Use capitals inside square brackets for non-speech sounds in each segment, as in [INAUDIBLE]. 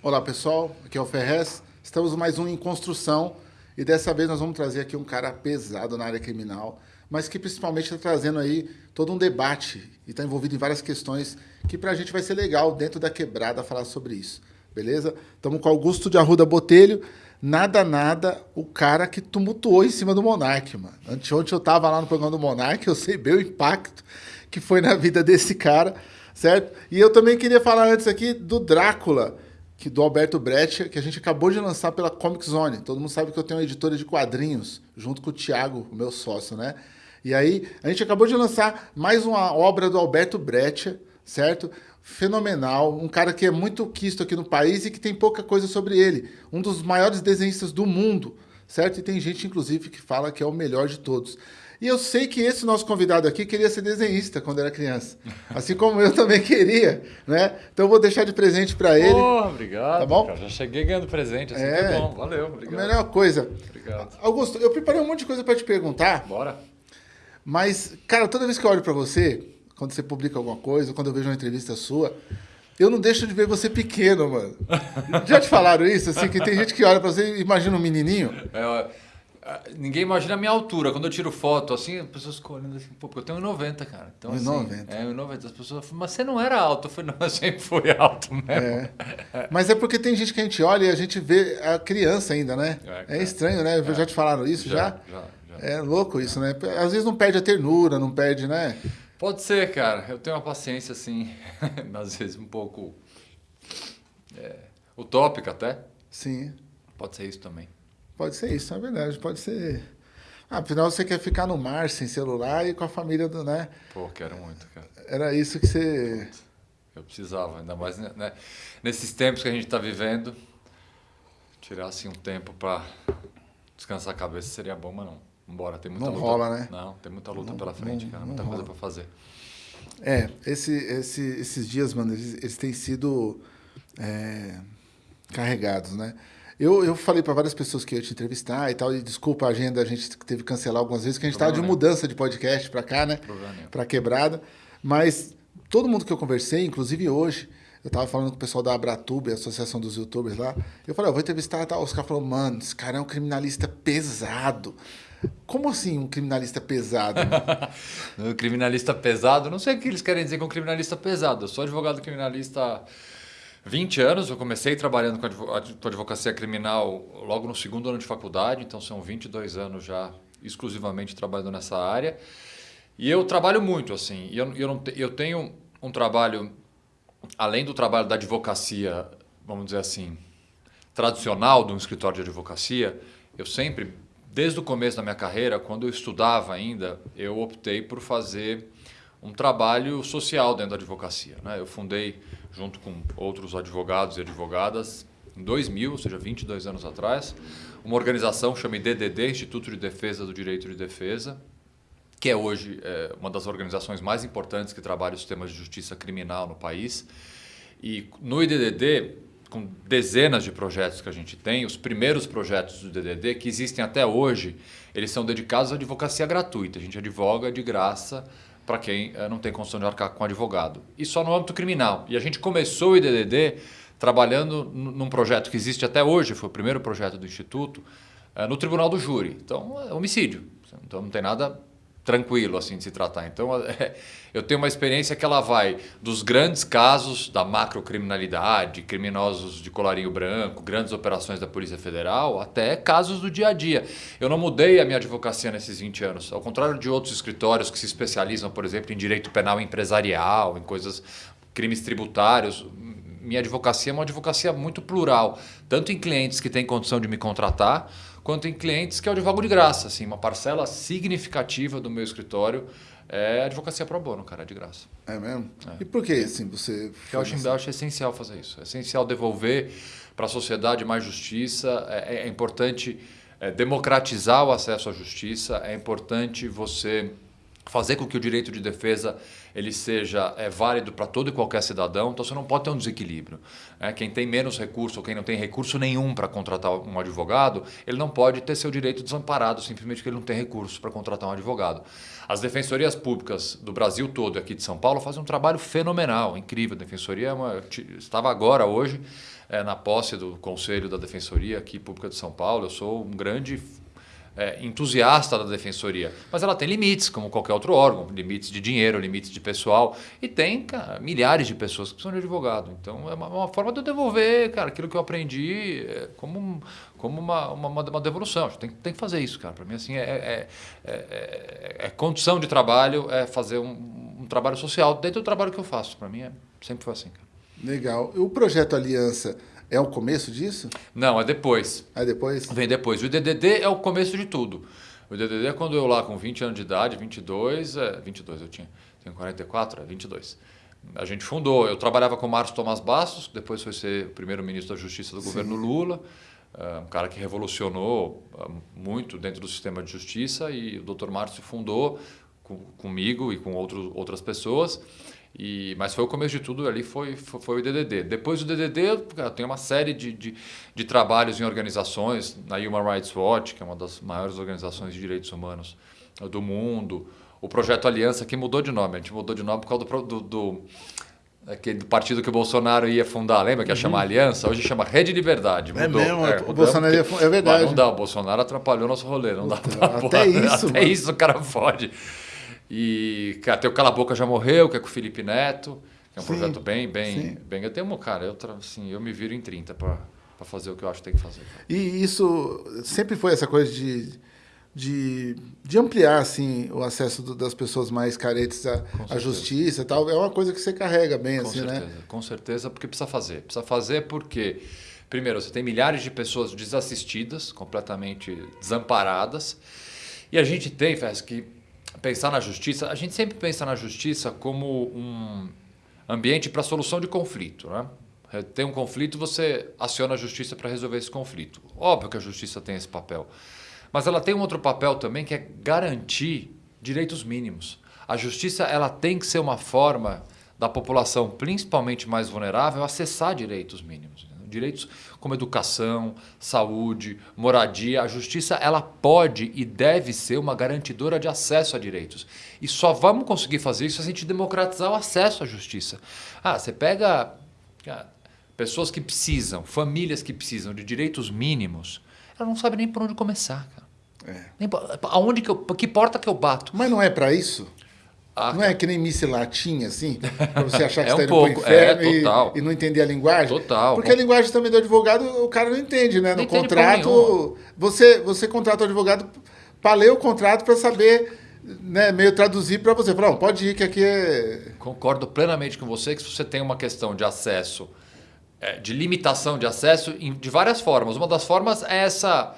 Olá pessoal, aqui é o Ferrez. Estamos mais um em construção e dessa vez nós vamos trazer aqui um cara pesado na área criminal, mas que principalmente está trazendo aí todo um debate e está envolvido em várias questões que para a gente vai ser legal dentro da quebrada falar sobre isso, beleza? Estamos com Augusto de Arruda Botelho, nada, nada, o cara que tumultuou em cima do Monark, mano. Anteontem eu estava lá no programa do Monark, eu sei bem o impacto que foi na vida desse cara, certo? E eu também queria falar antes aqui do Drácula, que do Alberto Brecht, que a gente acabou de lançar pela Comic Zone. Todo mundo sabe que eu tenho uma editora de quadrinhos, junto com o Thiago, meu sócio, né? E aí, a gente acabou de lançar mais uma obra do Alberto Brecht, certo? Fenomenal, um cara que é muito quisto aqui no país e que tem pouca coisa sobre ele. Um dos maiores desenhistas do mundo, certo? E tem gente, inclusive, que fala que é o melhor de todos. E eu sei que esse nosso convidado aqui queria ser desenhista quando era criança. Assim como eu também queria, né? Então eu vou deixar de presente para ele. Oh, obrigado. Tá bom? Cara, já cheguei ganhando presente, assim É. é bom. Valeu, obrigado. A melhor coisa. Obrigado. Augusto, eu preparei um monte de coisa para te perguntar, Bora. mas, cara, toda vez que eu olho para você, quando você publica alguma coisa, quando eu vejo uma entrevista sua, eu não deixo de ver você pequeno, mano. [LAUGHS] Já te falaram isso? Assim, que tem gente que olha para você e imagina um menininho? É, ninguém imagina a minha altura. Quando eu tiro foto, assim, as pessoas ficam olhando assim, pô, porque eu tenho 1,90, cara. Então, assim, 1,90. É, 1,90. As pessoas falam, mas você não era alto. Eu falei, não, eu sempre fui [LAUGHS] alto mesmo. É. Mas é porque tem gente que a gente olha e a gente vê a criança ainda, né? É, É, estranho, né? Já te falaram isso já? já, já. É louco isso, né? Às vezes não perde a ternura, não perde, né? Pode ser, cara. Eu tenho uma paciência, assim, [LAUGHS] às vezes um pouco é, utópica até. Sim, Pode ser isso também. Pode ser isso, é verdade. Pode ser. Ah, afinal, você quer ficar no mar sem celular e com a família do, né? Pô, quero muito, cara. Era isso que você. Eu precisava, ainda mais né, né, nesses tempos que a gente está vivendo, tirar assim um tempo para descansar a cabeça seria bom, mas não. Embora tem muita Não luta. rola, né? Não, tem muita luta Não- pela frente, não- cara, muita coisa para fazer. É, esse, esse, esses dias, mano, eles, eles têm sido é, carregados, né? Eu, eu falei para várias pessoas que eu ia te entrevistar e tal, e desculpa a agenda, a gente teve que cancelar algumas vezes, que a gente estava de mudança de podcast para cá, né? Para quebrada. Mas todo mundo que eu conversei, inclusive hoje, eu tava falando com o pessoal da Abratube, a Associação dos Youtubers lá, eu falei, ó, vou entrevistar e tal. Os caras falaram, mano, esse cara é um criminalista pesado. Como assim um criminalista pesado? [LAUGHS] Um criminalista pesado, não sei o que eles querem dizer com criminalista pesado. Eu sou advogado criminalista 20 anos. Eu comecei trabalhando com advo- ad- com advocacia criminal logo no segundo ano de faculdade, então são 22 anos já exclusivamente trabalhando nessa área. E eu trabalho muito, assim. Eu, eu, não eu tenho um trabalho, além do trabalho da advocacia, vamos dizer assim, tradicional de um escritório de advocacia, eu sempre, desde o começo da minha carreira, quando eu estudava ainda, eu optei por fazer um trabalho social dentro da advocacia. Né? Eu fundei, junto com outros advogados e advogadas, em 2000, ou seja, 22 anos atrás, uma organização chamada IDDD, Instituto de Defesa do Direito de Defesa, que é hoje é, uma das organizações mais importantes que trabalha os temas de justiça criminal no país. E no IDDD, com dezenas de projetos que a gente tem, os primeiros projetos do IDDD, que existem até hoje, eles são dedicados à advocacia gratuita. A gente advoga de graça para quem eh, não tem condição de arcar com advogado. E só no âmbito criminal. E a gente começou o IDDD trabalhando num projeto que existe até hoje, foi o primeiro projeto do Instituto, eh, no Tribunal do Júri. Então, é homicídio. Então, não tem nada tranquilo assim de se tratar. Então, [LAUGHS] é, eu tenho uma experiência que ela vai dos grandes casos da macrocriminalidade, criminosos de colarinho branco, grandes operações da Polícia Federal, até casos do dia a dia. Eu não mudei a minha advocacia nesses 20 anos. Ao contrário de outros escritórios que se especializam, por exemplo, em direito penal empresarial, em coisas crimes tributários, minha advocacia é uma advocacia muito plural, tanto em clientes que têm condição de me contratar, quanto em clientes que eu advogo de graça. Assim, uma parcela significativa do meu escritório é advocacia pro bono, cara, de graça. É mesmo? E por que, assim, você... Eu acho, eu acho essencial fazer isso. É essencial devolver para a sociedade mais justiça. É, é importante é, democratizar o acesso à justiça. É importante você fazer com que o direito de defesa ele seja é, válido para todo e qualquer cidadão. Então você não pode ter um desequilíbrio. né? quem tem menos recurso ou quem não tem recurso nenhum para contratar um advogado, ele não pode ter seu direito desamparado simplesmente porque ele não tem recurso para contratar um advogado. As defensorias públicas do Brasil todo e aqui de São Paulo fazem um trabalho fenomenal, incrível. A defensoria é uma, estava agora hoje é, na posse do Conselho da Defensoria aqui Pública de São Paulo. Eu sou um grande é, entusiasta da defensoria, mas ela tem limites, como qualquer outro órgão, limites de dinheiro, limites de pessoal, e tem cara, milhares de pessoas que precisam de advogado. Então é uma, uma, forma de eu devolver, cara, aquilo que eu aprendi é, como, como uma, uma, uma devolução. Tem, tem que fazer isso, cara. Para mim, assim, é, é, é, é, condição de trabalho, é fazer um, um, trabalho social dentro do trabalho que eu faço. Para mim, é, sempre foi assim, cara. Legal. O projeto Aliança é o começo disso? Não, é depois. É depois? Vem depois. O DDD é o começo de tudo. O DDD é quando eu lá com 20 anos de idade, 22, é, 22 eu tinha, tenho 44, é 22. A gente fundou, eu trabalhava com o Márcio Tomás Bastos, depois foi ser primeiro-ministro da Justiça do Sim. governo Lula, é, um cara que revolucionou é, muito dentro do sistema de justiça e o Dr. Márcio fundou com, comigo e com outros, outras pessoas. E, mas foi o começo de tudo ali, foi, foi, foi o DDD. Depois do DDD, tem uma série de, de, de, trabalhos em organizações, na Human Rights Watch, que é uma das maiores organizações de direitos humanos do mundo. O Projeto Aliança, que mudou de nome. A gente mudou de nome por causa do, do, do aquele partido que o Bolsonaro ia fundar, lembra que ia uhum. chamar Aliança? Hoje chama Rede de Verdade. É mudou. É mesmo, é, o Bolsonaro ia é verdade. Mas não dá, o Bolsonaro atrapalhou nosso rolê, não Puta, dá Até isso, Até mano. isso o cara pode. E cara, tem o Cala Boca Já Morreu, que é com o Felipe Neto, que é um sim, projeto bem, bem, bem. Eu tenho, cara, eu, assim, eu me viro em 30 para fazer o que eu acho que tem que fazer. E isso sempre foi essa coisa de, de, de ampliar assim, o acesso do, das pessoas mais carentes à, à justiça e tal. É uma coisa que você carrega bem, com assim, certeza, né? Com certeza, porque precisa fazer. Precisa fazer porque. Primeiro, você tem milhares de pessoas desassistidas, completamente desamparadas. E a gente tem, Fes, que pensar na justiça, a gente sempre pensa na justiça como um ambiente para solução de conflito. Né? É, tem um conflito, você aciona a justiça para resolver esse conflito. Óbvio que a justiça tem esse papel. Mas ela tem um outro papel também que é garantir direitos mínimos. A justiça ela tem que ser uma forma da população, principalmente mais vulnerável, acessar direitos mínimos. Direitos como educação, saúde, moradia. A justiça ela pode e deve ser uma garantidora de acesso a direitos. E só vamos conseguir fazer isso se a gente democratizar o acesso à justiça. Ah, você pega pessoas que precisam, famílias que precisam de direitos mínimos, ela não sabe nem por onde começar, cara. É. Nem, aonde que eu, que porta que eu bato? Mas não é para isso? Ah, não é que nem missa latinha, assim? [LAUGHS] Pra você achar que é está um indo pouco, pro inferno é, e, e, não entender a linguagem? Total. Porque a linguagem também do advogado, o cara não entende, né? No não contrato, você, você contrata o advogado para ler o contrato para saber, né, meio traduzir para você. Falar, pode ir que aqui é... [LAUGHS] Concordo plenamente com você que se você tem uma questão de acesso, é, de limitação de acesso, de várias formas. Uma das formas é essa,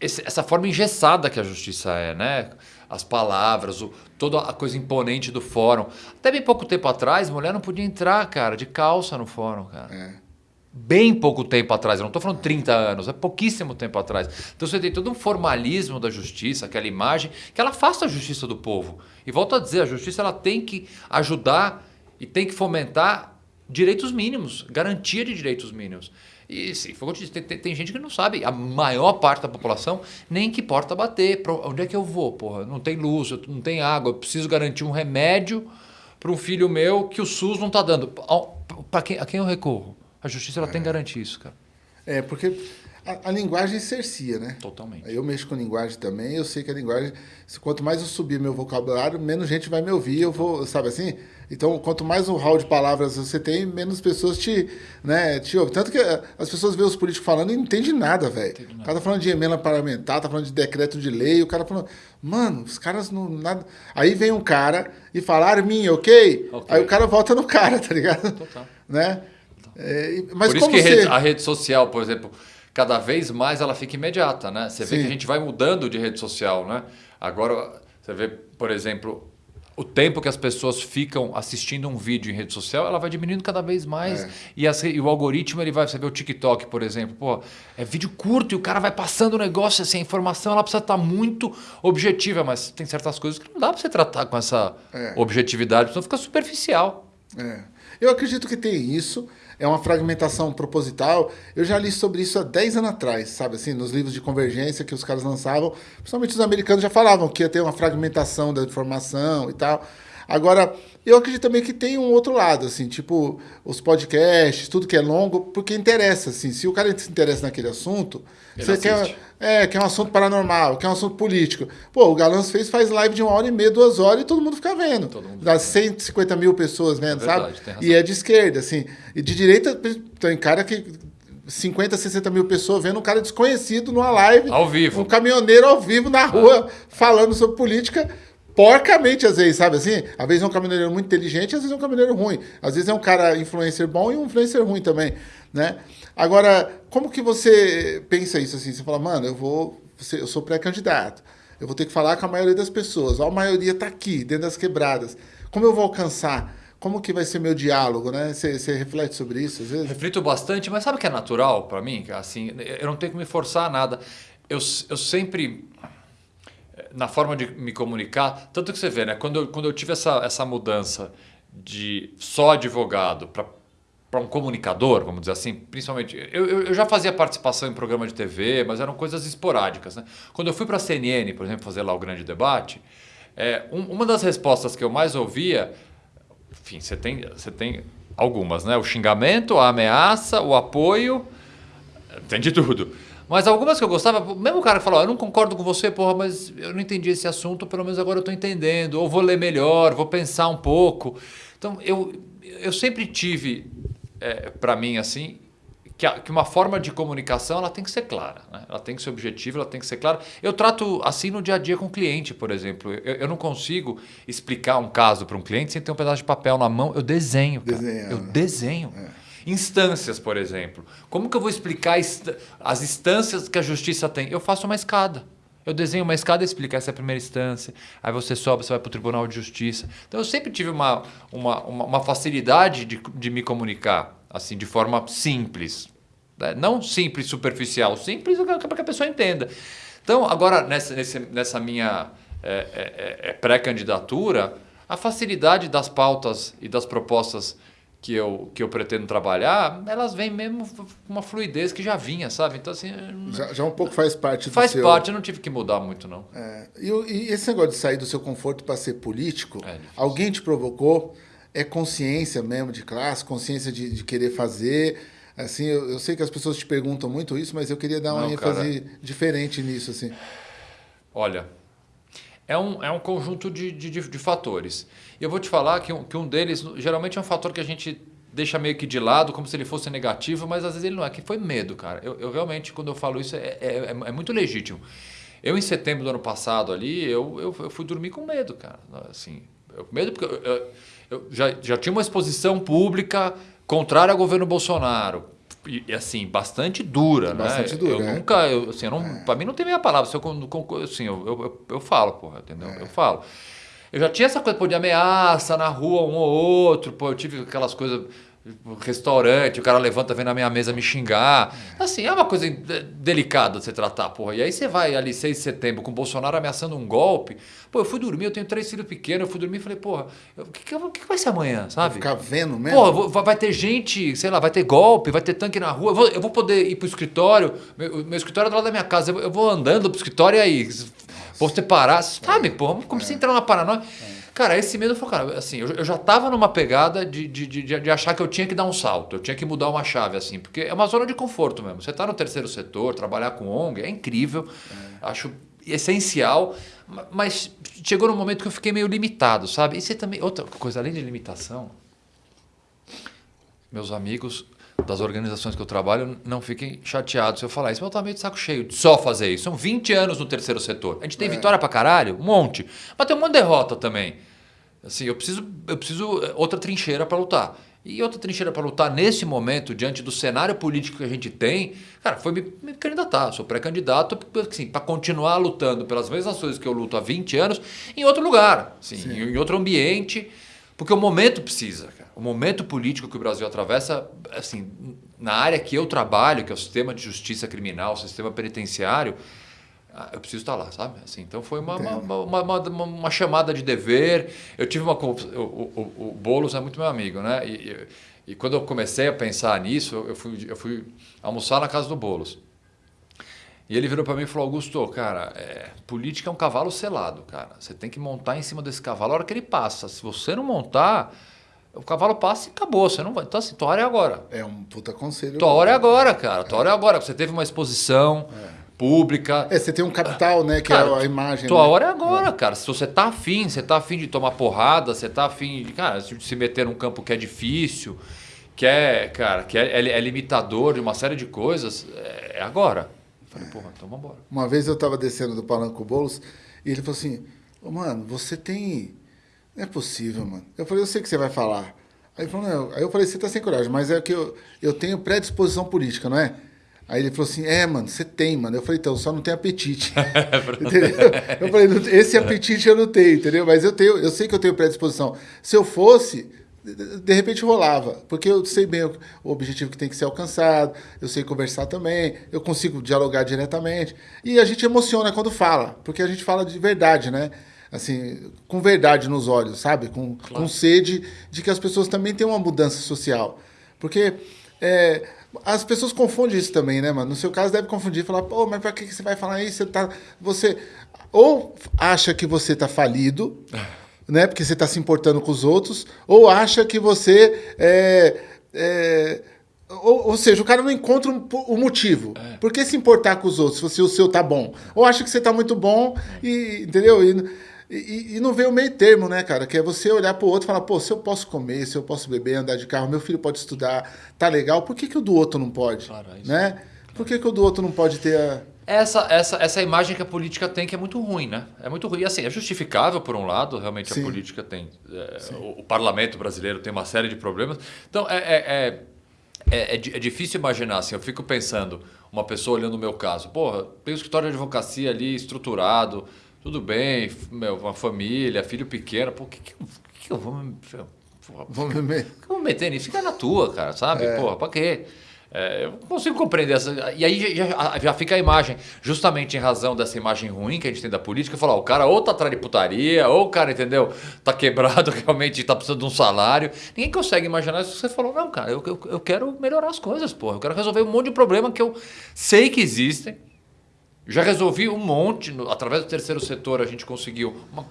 essa forma engessada que a justiça é, né? As palavras, o, toda a coisa imponente do fórum. Até bem pouco tempo atrás, mulher não podia entrar, cara, de calça no fórum, cara. É. Bem pouco tempo atrás, eu não estou falando 30 anos, é pouquíssimo tempo atrás. Então você tem todo um formalismo da justiça, aquela imagem, que ela faça a justiça do povo. E volto a dizer, a justiça ela tem que ajudar e tem que fomentar direitos mínimos, garantia de direitos mínimos. E sim, tem, tem, tem, gente que não sabe, a maior parte da população, nem que porta bater. Pra, onde é que eu vou? Porra, não tem luz, não tem água, eu preciso garantir um remédio para um filho meu que o SUS não está dando. Para quem, a quem eu recorro? A justiça ela é. tem que garantir isso, cara. É, porque a, a, linguagem cercia, né? Totalmente. Eu mexo com linguagem também, eu sei que a linguagem, quanto mais eu subir meu vocabulário, menos gente vai me ouvir, eu vou, sabe assim? Então, quanto mais um hall de palavras você tem, menos pessoas te, né, te ouvem. Tanto que eh, as pessoas veem os políticos falando e não entendem nada, velho. O cara tá falando de emenda parlamentar, tá falando de decreto de lei, o cara falando, mano, os caras não. Nada... Aí vem um cara e fala, Armin, ok? okay. Aí o cara volta no [LAUGHS] cara, tá ligado? Total. Né? É, mas por isso que você... a rede social, por exemplo, cada vez mais ela fica imediata, né? Você vê Sim. que a gente vai mudando de rede social, né? Agora, você vê, por exemplo, o tempo que as pessoas ficam assistindo um vídeo em rede social, ela vai diminuindo cada vez mais. É. E, as, e, o algoritmo, ele vai, você vê o TikTok, por exemplo, pô, é vídeo curto e o cara vai passando o negócio, assim, a informação ela precisa estar muito objetiva, mas tem certas coisas que não dá para você tratar com essa é. objetividade, senão fica superficial. É. Eu acredito que tem isso é uma fragmentação proposital. Eu já li sobre isso há 10 anos atrás, sabe assim, nos livros de convergência que os caras lançavam. Principalmente os americanos já falavam que ia ter uma fragmentação da informação e tal. Agora, eu acredito também que tem um outro lado, assim, tipo, os podcasts, tudo que é longo, porque interessa, assim. Se o cara se interessa naquele assunto, Ele você assiste. quer, é, quer um assunto paranormal, quer um assunto político. Pô, o Galãs fez, faz live de uma hora e meia, duas horas e todo mundo fica vendo. Todo mundo Das 150 mil pessoas vendo, É sabe? verdade, tem razão. E é de esquerda, assim. E de direita, tem cara que 50, 60 mil pessoas vendo um cara desconhecido numa live. Ao vivo. Um caminhoneiro ao vivo na rua falando sobre política porcamente, às vezes, sabe assim? Às vezes é um caminhoneiro muito inteligente, às vezes é um caminhoneiro ruim. Às vezes é um cara influencer bom e um influencer ruim também, né? Agora, como que você pensa isso assim? Você fala, mano, eu vou, eu sou pré-candidato. Eu vou ter que falar com a maioria das pessoas. A maioria está aqui, dentro das quebradas. Como eu vou alcançar? Como que vai ser meu diálogo, né? Você, você reflete sobre isso às vezes? Reflito bastante, mas sabe o que é natural para mim? Assim, eu não tenho que me forçar a nada. Eu, eu sempre, na forma de me comunicar, tanto que você vê, né? Quando eu, quando eu tive essa, essa mudança de só advogado para para um comunicador, vamos dizer assim, principalmente. Eu, eu, já fazia participação em programa de TV, mas eram coisas esporádicas. Né? Quando eu fui para a CNN, por exemplo, fazer lá o grande debate, é, um, uma das respostas que eu mais ouvia, enfim, você tem, você tem algumas, né? O xingamento, a ameaça, o apoio, tem de tudo. Mas algumas que eu gostava, mesmo o cara que falou, eu não concordo com você, porra, mas eu não entendi esse assunto, pelo menos agora eu estou entendendo, ou vou ler melhor, vou pensar um pouco. Então, eu, eu sempre tive é, para mim assim que, a, que, uma forma de comunicação ela tem que ser clara, né? ela tem que ser objetiva, ela tem que ser clara. Eu trato assim no dia a dia com o cliente, por exemplo. Eu, eu não consigo explicar um caso para um cliente sem ter um pedaço de papel na mão. Eu desenho, cara. Desenha, eu né? desenho. É. Instâncias, por exemplo. Como que eu vou explicar as instâncias que a justiça tem? Eu faço uma escada. Eu desenho uma escada e explico, essa é a primeira instância, aí você sobe, você vai para o Tribunal de Justiça. Então eu sempre tive uma, uma, uma, facilidade de, de me comunicar, assim, de forma simples. Né? Não simples, superficial, simples para que a pessoa entenda. Então, agora, nessa, nessa minha é, é, é, pré-candidatura, a facilidade das pautas e das propostas que eu, que eu pretendo trabalhar, elas vêm mesmo com uma fluidez que já vinha, sabe? Então, assim. Já, já um pouco faz parte do Faz seu... parte, eu não tive que mudar muito, não. É, e, e, esse negócio de sair do seu conforto para ser político, é alguém te provocou? É consciência mesmo de classe, consciência de, de querer fazer. Assim, eu, eu, sei que as pessoas te perguntam muito isso, mas eu queria dar uma não, ênfase cara. diferente nisso, assim. Olha, é um, é um conjunto de, de, de, fatores. E eu vou te falar que um, que um deles, geralmente é um fator que a gente deixa meio que de lado, como se ele fosse negativo, mas às vezes ele não é, que foi medo, cara. Eu, eu realmente, quando eu falo isso, é, é, é, muito legítimo. Eu, em setembro do ano passado ali, eu, eu, eu fui dormir com medo, cara. Assim, eu, medo porque eu, eu, já, já tinha uma exposição pública contrária ao governo Bolsonaro. E, assim, bastante dura, bastante né? Dura, eu é. nunca, eu, assim, eu não, é. para mim não tem meia palavra. Se eu, assim, eu, eu, eu, falo, porra, entendeu? É. Eu falo. Eu já tinha essa coisa pô, de ameaça na rua, um ou outro, pô, eu tive aquelas coisas, restaurante, o cara levanta, vem na minha mesa me xingar. Assim, é uma coisa delicada de se tratar, porra. E aí você vai ali 6 de setembro com o Bolsonaro ameaçando um golpe. Pô, eu fui dormir, eu tenho três filhos pequenos, eu fui dormir e falei, porra, o que, que, que, vai ser amanhã, sabe? Ficar vendo mesmo? Pô, vou, vai ter gente, sei lá, vai ter golpe, vai ter tanque na rua, eu vou, eu vou poder ir pro escritório, meu, meu escritório é do lado da minha casa, eu, eu vou andando pro escritório e aí, vou separar, sabe, é. pô, comecei a entrar numa paranoia. É. Cara, esse medo foi, cara, assim, eu, eu já tava numa pegada de, de, de, de, achar que eu tinha que dar um salto, eu tinha que mudar uma chave, assim, porque é uma zona de conforto mesmo. Você tá no terceiro setor, trabalhar com ONG, é incrível, é. acho essencial, mas chegou num momento que eu fiquei meio limitado, sabe? E você também, outra coisa, além de limitação, meus amigos das organizações que eu trabalho não fiquem chateados se eu falar isso. Mas eu tô meio de saco cheio de só fazer isso. São 20 anos no terceiro setor. A gente tem é. vitória pra caralho, um monte. Mas tem um monte de derrota também. Assim, eu preciso, eu preciso eh, outra trincheira para lutar. E outra trincheira para lutar nesse momento, diante do cenário político que a gente tem, cara, foi me, me candidatar. Sou pré-candidato assim, para continuar lutando pelas mesmas coisas que eu luto há 20 anos em outro lugar, assim, em, em outro ambiente, porque o momento precisa. O momento político que o Brasil atravessa, assim, na área que eu trabalho, que é o sistema de justiça criminal, o sistema penitenciário, eu preciso estar lá, sabe? Assim, então foi uma, uma, uma, uma, chamada de dever. Eu tive uma. O, o, o Boulos é muito meu amigo, né? E, e, e, quando eu comecei a pensar nisso, eu fui, eu fui almoçar na casa do Boulos. E ele virou para mim e falou: Augusto, cara, é, política é um cavalo selado, cara. Você tem que montar em cima desse cavalo a hora que ele passa. Se você não montar, o cavalo passa e acabou. Você não vai. Então, assim, tua hora é agora. É um puta conselho. Tua hora é agora, cara. Tua hora é agora. Você teve uma exposição. É pública. É, você tem um capital, né? Que cara, é a imagem. Tua né? hora é agora, é. cara. Se você tá afim, você tá afim de tomar porrada, você tá afim de, cara, de se meter num campo que é difícil, que é, cara, que é, é, é limitador de uma série de coisas, é, é agora. Eu falei, porra, então vambora. Uma vez eu tava descendo do Palanco Bolos e ele falou assim, oh, mano, você tem... Não é possível, mano. Eu falei, eu sei que você vai falar. Aí, falou, não. Aí eu falei, você tá sem coragem, mas é que eu, eu tenho predisposição política, não é? Aí ele falou assim: É, mano, você tem, mano. Eu falei: Então, só não tem apetite. [LAUGHS] entendeu? Eu falei: Esse apetite eu não tenho, entendeu? Mas eu tenho, eu sei que eu tenho predisposição. Se eu fosse, de repente rolava, porque eu sei bem o, objetivo que tem que ser alcançado, eu sei conversar também, eu consigo dialogar diretamente. E a gente emociona quando fala, porque a gente fala de verdade, né? Assim, com verdade nos olhos, sabe? Com, claro. com sede de que as pessoas também têm uma mudança social. Porque. É, as pessoas confundem isso também, né, mano? No seu caso, deve confundir, falar, pô, mas pra que você vai falar isso? Você tá. Você. Ou acha que você tá falido, né? Porque você tá se importando com os outros, ou acha que você é. é ou, ou, seja, o cara não encontra o um, um motivo. É. Por que se importar com os outros se o seu tá bom? Ou acha que você tá muito bom e. Entendeu? E, e, e, não vê o meio termo, né, cara? Que é você olhar para o outro e falar, pô, se eu posso comer, se eu posso beber, andar de carro, meu filho pode estudar, tá legal, por que, que o do outro não pode? Claro, é né? Por que, que o do outro não pode ter a. Essa, essa, essa imagem que a política tem que é muito ruim, né? É muito ruim. Assim, é justificável, por um lado, realmente Sim. a política tem. É, o, o, parlamento brasileiro tem uma série de problemas. Então, é, é, é, é, é difícil imaginar, assim, eu fico pensando, uma pessoa olhando o meu caso, porra, tem um escritório de advocacia ali estruturado tudo bem, meu, uma família, filho pequeno, pô, que, que, que eu vou me. Vou me, vou meter nisso? Fica na tua, cara, sabe? É. Porra, pra quê? É, eu consigo compreender essa. E aí já, já, fica a imagem, justamente em razão dessa imagem ruim que a gente tem da política, falar, o cara ou tá atrás de putaria, ou o cara, entendeu, tá quebrado, [LAUGHS] realmente tá precisando de um salário. Ninguém consegue imaginar isso. Você falou, não, cara, eu, eu, eu quero melhorar as coisas, porra. Eu quero resolver um monte de problema que eu sei que existem já resolvi um monte, no, através do terceiro setor a gente conseguiu uma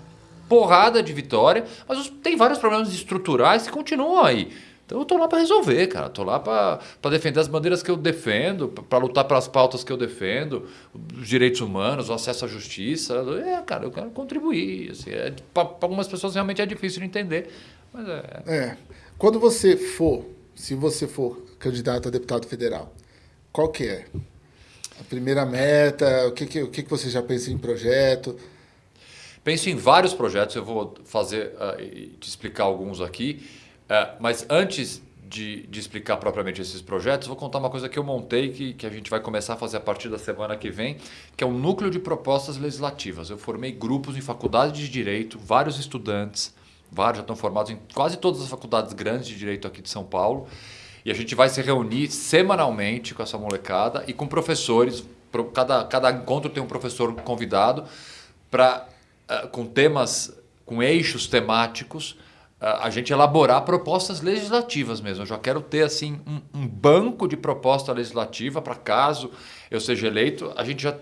porrada de vitória, mas tem vários problemas estruturais que continuam aí. Então eu tô lá para resolver, cara. Tô lá para defender as bandeiras que eu defendo, para lutar pelas pautas que eu defendo, os direitos humanos, o acesso à justiça. É, cara, eu quero contribuir. Assim, é, para algumas pessoas realmente é difícil de entender, mas é. É. Quando você for, se você for candidato a deputado federal, qual que é? A primeira meta, o que, que, o que, que você já pensa em projeto? Penso em vários projetos, eu vou fazer uh, te explicar alguns aqui. Uh, mas antes de, de, explicar propriamente esses projetos, vou contar uma coisa que eu montei que, que a gente vai começar a fazer a partir da semana que vem, que é um núcleo de propostas legislativas. Eu formei grupos em faculdades de direito, vários estudantes, vários já estão formados em quase todas as faculdades grandes de direito aqui de São Paulo. E a gente vai se reunir semanalmente com essa molecada e com professores. Cada, cada encontro tem um professor convidado para, uh, com temas, com eixos temáticos, uh, a gente elaborar propostas legislativas mesmo. Eu já quero ter assim um, um banco de proposta legislativa para caso eu seja eleito, a gente já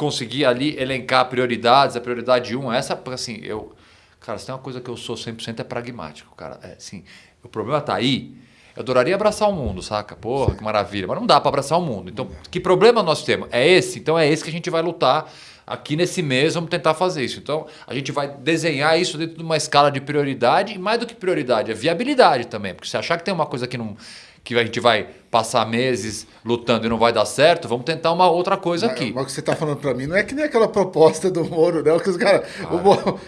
conseguir ali elencar prioridades. A prioridade 1 um, essa, assim, eu. Cara, se tem uma coisa que eu sou 100% é pragmático, cara. É, assim, o problema está aí eu adoraria abraçar o mundo, saca? Porra, que maravilha. Mas não dá para abraçar o mundo. Então, que problema nós temos? É esse? Então é esse que a gente vai lutar aqui nesse mês, vamos tentar fazer isso. Então, a gente vai desenhar isso dentro de uma escala de prioridade, e mais do que prioridade, é viabilidade também. Porque se achar que tem uma coisa que não que a gente vai passar meses lutando e não vai dar certo, vamos tentar uma outra coisa aqui. Mas o que você está falando para mim não é que nem aquela proposta do Moro, não, que os cara,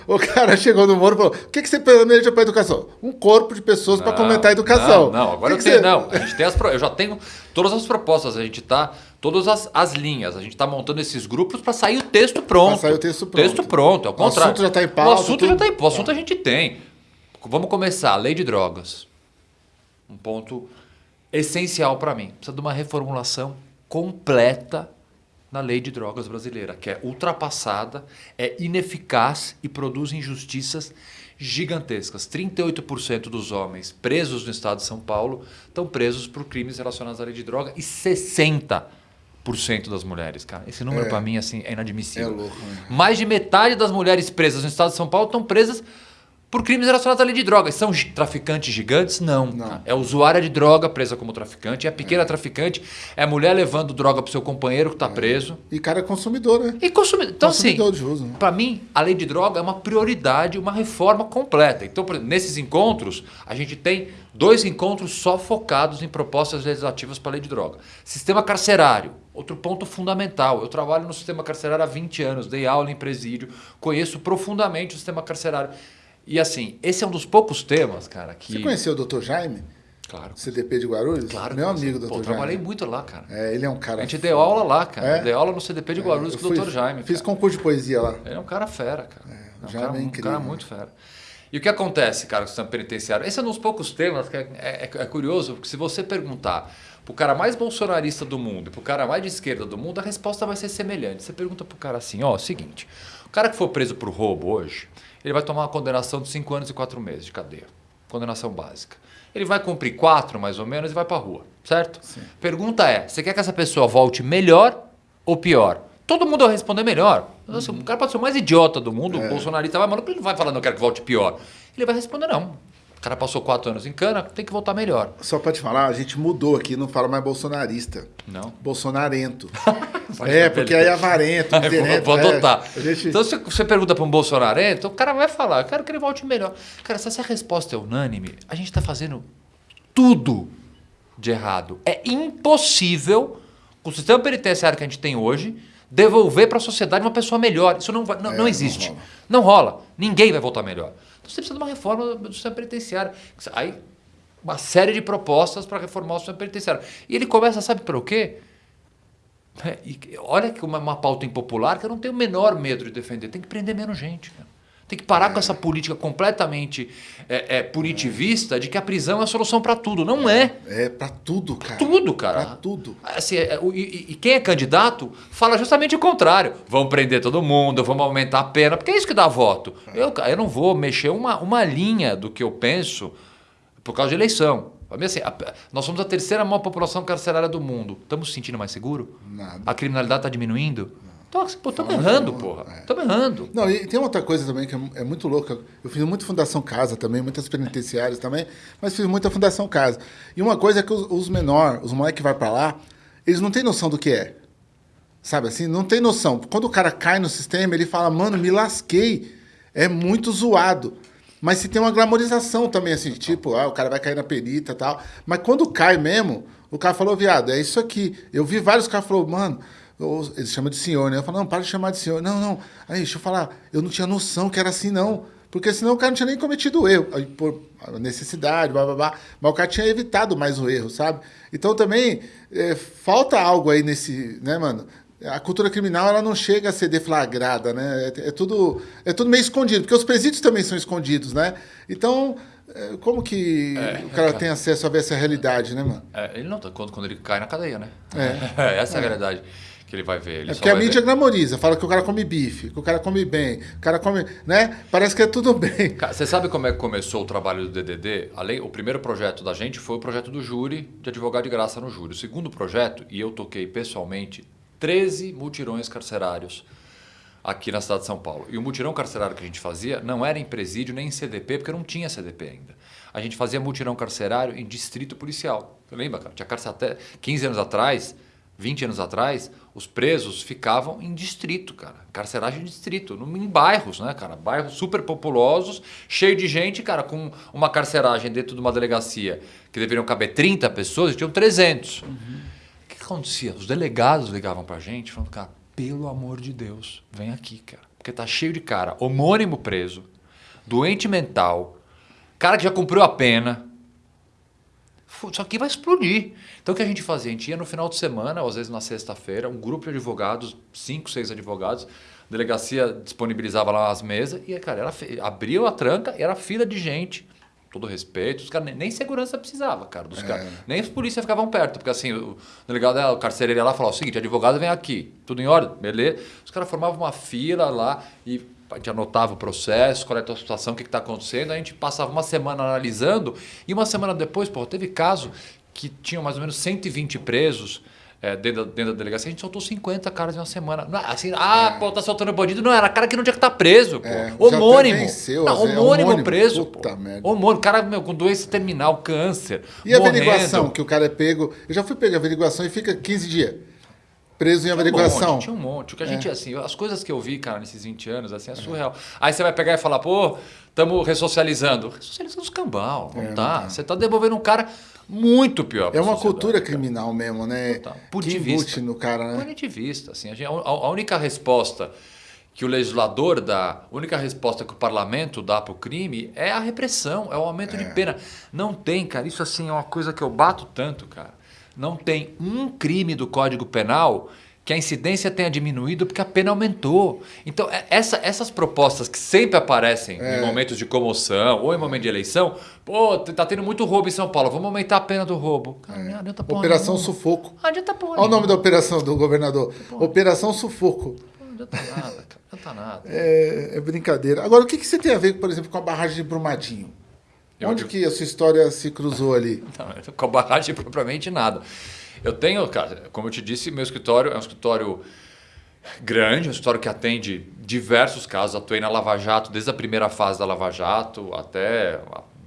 o, o, cara chegou no Moro e falou: o que, que você planeja para educação? Um corpo de pessoas para comentar a educação. Não, não agora que eu, que você... não. A gente tem as, eu já tenho todas as propostas, a gente está todas as, as linhas. A gente está montando esses grupos para sair o texto pronto. Para sair o texto pronto. Texto pronto, é o contrário. O assunto já está em pauta. O assunto tudo... já está em pauta. O assunto a gente tem. Vamos começar. Lei de drogas. Um ponto essencial para mim. Precisa de uma reformulação completa na lei de drogas brasileira, que é ultrapassada, é ineficaz e produz injustiças gigantescas. 38% dos homens presos no estado de São Paulo estão presos por crimes relacionados à lei de droga e 60% das mulheres, cara. Esse número É. para mim assim é É inadmissível. louco, né? Mais de metade das mulheres presas no estado de São Paulo estão presas por crimes relacionados à lei de drogas. São traficantes gigantes? Não. Não. É usuária de droga presa como traficante. É pequena traficante. É mulher levando droga pro seu companheiro que está preso. E cara é consumidor, né? E consumidor. Então, assim, consumidor de uso. Né? para mim, a lei de droga é uma prioridade, uma reforma completa. Então, exemplo, nesses encontros, a gente tem dois encontros só focados em propostas legislativas para a lei de droga. Sistema carcerário, outro ponto fundamental. Eu trabalho no sistema carcerário há 20 anos, dei aula em presídio, conheço profundamente o sistema carcerário. E assim, esse é um dos poucos temas, cara, que. Você conheceu o Dr. Jaime, Claro. CDP de Guarulhos? Claro. Meu amigo, Pô, Dr. eu Jaime. trabalhei muito lá, cara. É, ele é um cara. A gente deu aula lá, cara. É? Eu dei aula no CDP de Guarulhos Eu com o Dr. Jaime. Fiz cara. concurso de poesia lá. Ele é um cara fera, cara. o É, um Jaime cara, é um incrível. cara muito fera. E o que acontece, cara, com o sistema penitenciário? Esse é um dos poucos temas que é, é- é curioso, porque se você perguntar pro cara mais bolsonarista do mundo e pro cara mais de esquerda do mundo, a resposta vai ser semelhante. Você pergunta pro cara assim, ó, seguinte, o cara que for preso por roubo hoje, ele vai tomar uma condenação de 5 anos e 4 meses de cadeia. Condenação básica. Ele vai cumprir 4, mais ou menos, e vai pra rua, certo? Pergunta é, você quer que essa pessoa volte melhor ou pior? Todo mundo vai responder melhor. Assim, O cara pode ser o mais idiota do mundo, o bolsonarista vai, mano, ele não vai falar, não quero que volte pior. Ele vai responder, não. O cara passou quatro anos em cana, tem que voltar melhor. Só pra te falar, a gente mudou aqui, não fala mais bolsonarista. Não. Bolsonarento. [LAUGHS] é, porque aí é avarento, [LAUGHS] Aí vou, vou é. adotar. A gente... Então, se você pergunta para um bolsonarento, o cara vai falar, eu quero que ele volte melhor. Cara, se essa resposta é unânime, a gente está fazendo tudo de errado. É impossível, com o sistema penitenciário que a gente tem hoje, devolver para a sociedade uma pessoa melhor. Isso não, vai, não, É, não não existe. rola. Não rola. Ninguém vai voltar melhor. Então você precisa de uma reforma do sistema penitenciário. Aí, uma série de propostas para reformar o sistema penitenciário. E ele começa, sabe pelo quê? É, e olha que uma, uma pauta impopular que eu não tenho o menor medo de defender. Tem que prender menos gente. cara. Tem que parar com essa política completamente é, é, punitivista de que a prisão é a solução para tudo. Não é. É pra tudo, cara. Tudo, cara. Pra tudo. Assim, é, e, e quem é candidato fala justamente o contrário. Vamos prender todo mundo, vamos aumentar a pena, porque é isso que dá voto. Eu, ca- eu não vou mexer uma, uma linha do que eu penso por causa de eleição. Assim, a- nós somos a terceira maior população carcerária do mundo. Estamos se sentindo mais seguro? Nada. A criminalidade está diminuindo? Então, Estamos Fala errando, porra. é. Estamos errando. Não, e tem outra coisa também que é, é muito louca. Eu fiz muito Fundação Casa também, muitas penitenciárias também, mas fiz muita Fundação Casa. E uma coisa é que os, os menores, os moleques que vai pra lá, eles não têm noção do que é. Sabe assim? Não tem noção. Quando o cara cai no sistema, ele fala, mano, me lasquei. É muito zoado. Mas se tem uma glamorização também, assim, tipo, ah, o cara vai cair na perita e tal. Mas quando cai mesmo, o cara falou, viado, é isso aqui. Eu vi vários caras falou, mano, ou- eles chamam de senhor, né? Eu falo, não, para de chamar de senhor. Não, não. Aí, deixa eu falar, eu não tinha noção que era assim, não. Porque senão o cara não tinha nem cometido o erro. Aí, por necessidade, blá, blá, blá. Mas o cara tinha evitado mais o erro, sabe? Então também é, falta algo aí nesse, né, mano? A cultura criminal ela não chega a ser deflagrada, né? É, é tudo, é tudo meio escondido, porque os presídios também são escondidos, né? Então, é, como que o cara tem acesso a ver essa realidade, né, mano? É, ele não tá quando, quando ele cai na cadeia, né? É. [LAUGHS] Essa é a realidade que ele vai ver. Ele É porque a mídia ver- glamoriza, fala que o cara come bife, que o cara come bem, o cara come, né? Parece que é tudo bem. Você sabe como é que começou o trabalho do DDD? Além, o primeiro projeto da gente foi o projeto do júri, de advogado de graça no júri. O segundo projeto, e eu toquei pessoalmente, 13 mutirões carcerários aqui na cidade de São Paulo. E o mutirão carcerário que a gente fazia não era em presídio nem em CDP, porque não tinha CDP ainda. A gente fazia mutirão carcerário em distrito policial. Você lembra, cara? Tinha cárcere até 15 anos atrás, 20 anos atrás, os presos ficavam em distrito, cara. Carceragem em distrito, em bairros, né, cara? Bairros super populosos, cheio de gente, cara, com uma carceragem dentro de uma delegacia que deveriam caber 30 pessoas, tinham 300. O que que acontecia? Os delegados ligavam pra gente falando, cara, pelo amor de Deus, vem aqui, cara. Porque tá cheio de cara, homônimo preso, doente mental, cara que já cumpriu a pena. Isso aqui vai explodir. Então o que a gente fazia? A gente ia no final de semana, ou às vezes na sexta-feira, um grupo de advogados, cinco, seis advogados, a delegacia disponibilizava lá as mesas e, cara, era, abriu a tranca e era fila de gente. Todo respeito, os caras nem, segurança precisava, cara, dos caras. Nem os polícias ficavam perto, porque assim, o delegado, ah, o carcereiro ia lá e falava o seguinte, advogado vem aqui, tudo em ordem, beleza? Os caras formavam uma fila lá e a gente anotava o processo, qual é a tua situação, o que está acontecendo, a gente passava uma semana analisando e uma semana depois, pô, teve caso que tinham mais ou menos 120 presos é, dentro, da, dentro da delegacia, a gente soltou 50 caras em uma semana. Não, assim, ah, é. pô, tá soltando bandido. Não, era cara que não tinha que estar tá preso, pô. É, homônimo. Venceu, não, homônimo, homônimo preso, Puta pô. Merda. Homônimo, cara meu, com doença terminal, câncer. E morrendo. a averiguação, que o cara é pego. Eu já fui pegar a averiguação e fica 15 dias preso em averiguação. Tinha um monte, tinha um monte. O que a gente, é. assim, as coisas que eu vi, cara, nesses 20 anos, assim, é surreal. Aí você vai pegar e falar, pô, estamos ressocializando. Ressocializando os cambal, não é, tá. Não tá. Você está devolvendo um cara muito pior. É uma cultura criminal mesmo, né? Total. Punitivista. no cara, né? Punitivista, assim. A, gente, a, a única resposta que o legislador dá, a única resposta que o parlamento dá para o crime é a repressão, é o aumento é. de pena. Não tem, cara, isso assim é uma coisa que eu bato tanto, cara. Não tem um crime do Código Penal que a incidência tenha diminuído porque a pena aumentou. Então, é, essa, essas propostas que sempre aparecem é. em momentos de comoção ou em momento de eleição, pô, tá tendo muito roubo em São Paulo, vamos aumentar a pena do roubo. Cara, é. adianta porra Operação nenhuma. Sufoco. Não adianta porra Olha o nome da operação do governador. Operação Sufoco. Não adianta nada, cara. Não adianta nada. É, é, brincadeira. Agora, o que, que você tem a ver, por exemplo, com a barragem de Brumadinho? Eu, Onde eu... que a sua história se cruzou ali? [LAUGHS] Não, com a barragem, [LAUGHS] propriamente nada. Eu tenho, cara, como eu te disse, meu escritório é um escritório grande, um escritório que atende diversos casos. Atuei na Lava Jato desde a primeira fase da Lava Jato até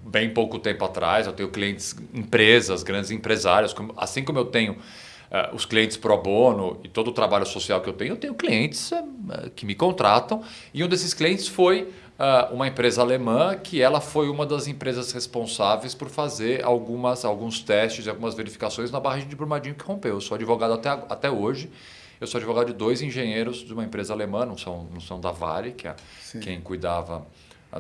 bem pouco tempo atrás. Eu tenho clientes, empresas, grandes empresários, assim como eu tenho uh, os clientes pro bono e todo o trabalho social que eu tenho, eu tenho clientes uh, que me contratam e um desses clientes foi uma empresa alemã que ela foi uma das empresas responsáveis por fazer algumas, alguns testes e algumas verificações na barragem de Brumadinho que rompeu. Eu sou advogado até, até hoje. Eu sou advogado de dois engenheiros de uma empresa alemã, não são, não são da Vale, que é Sim. quem cuidava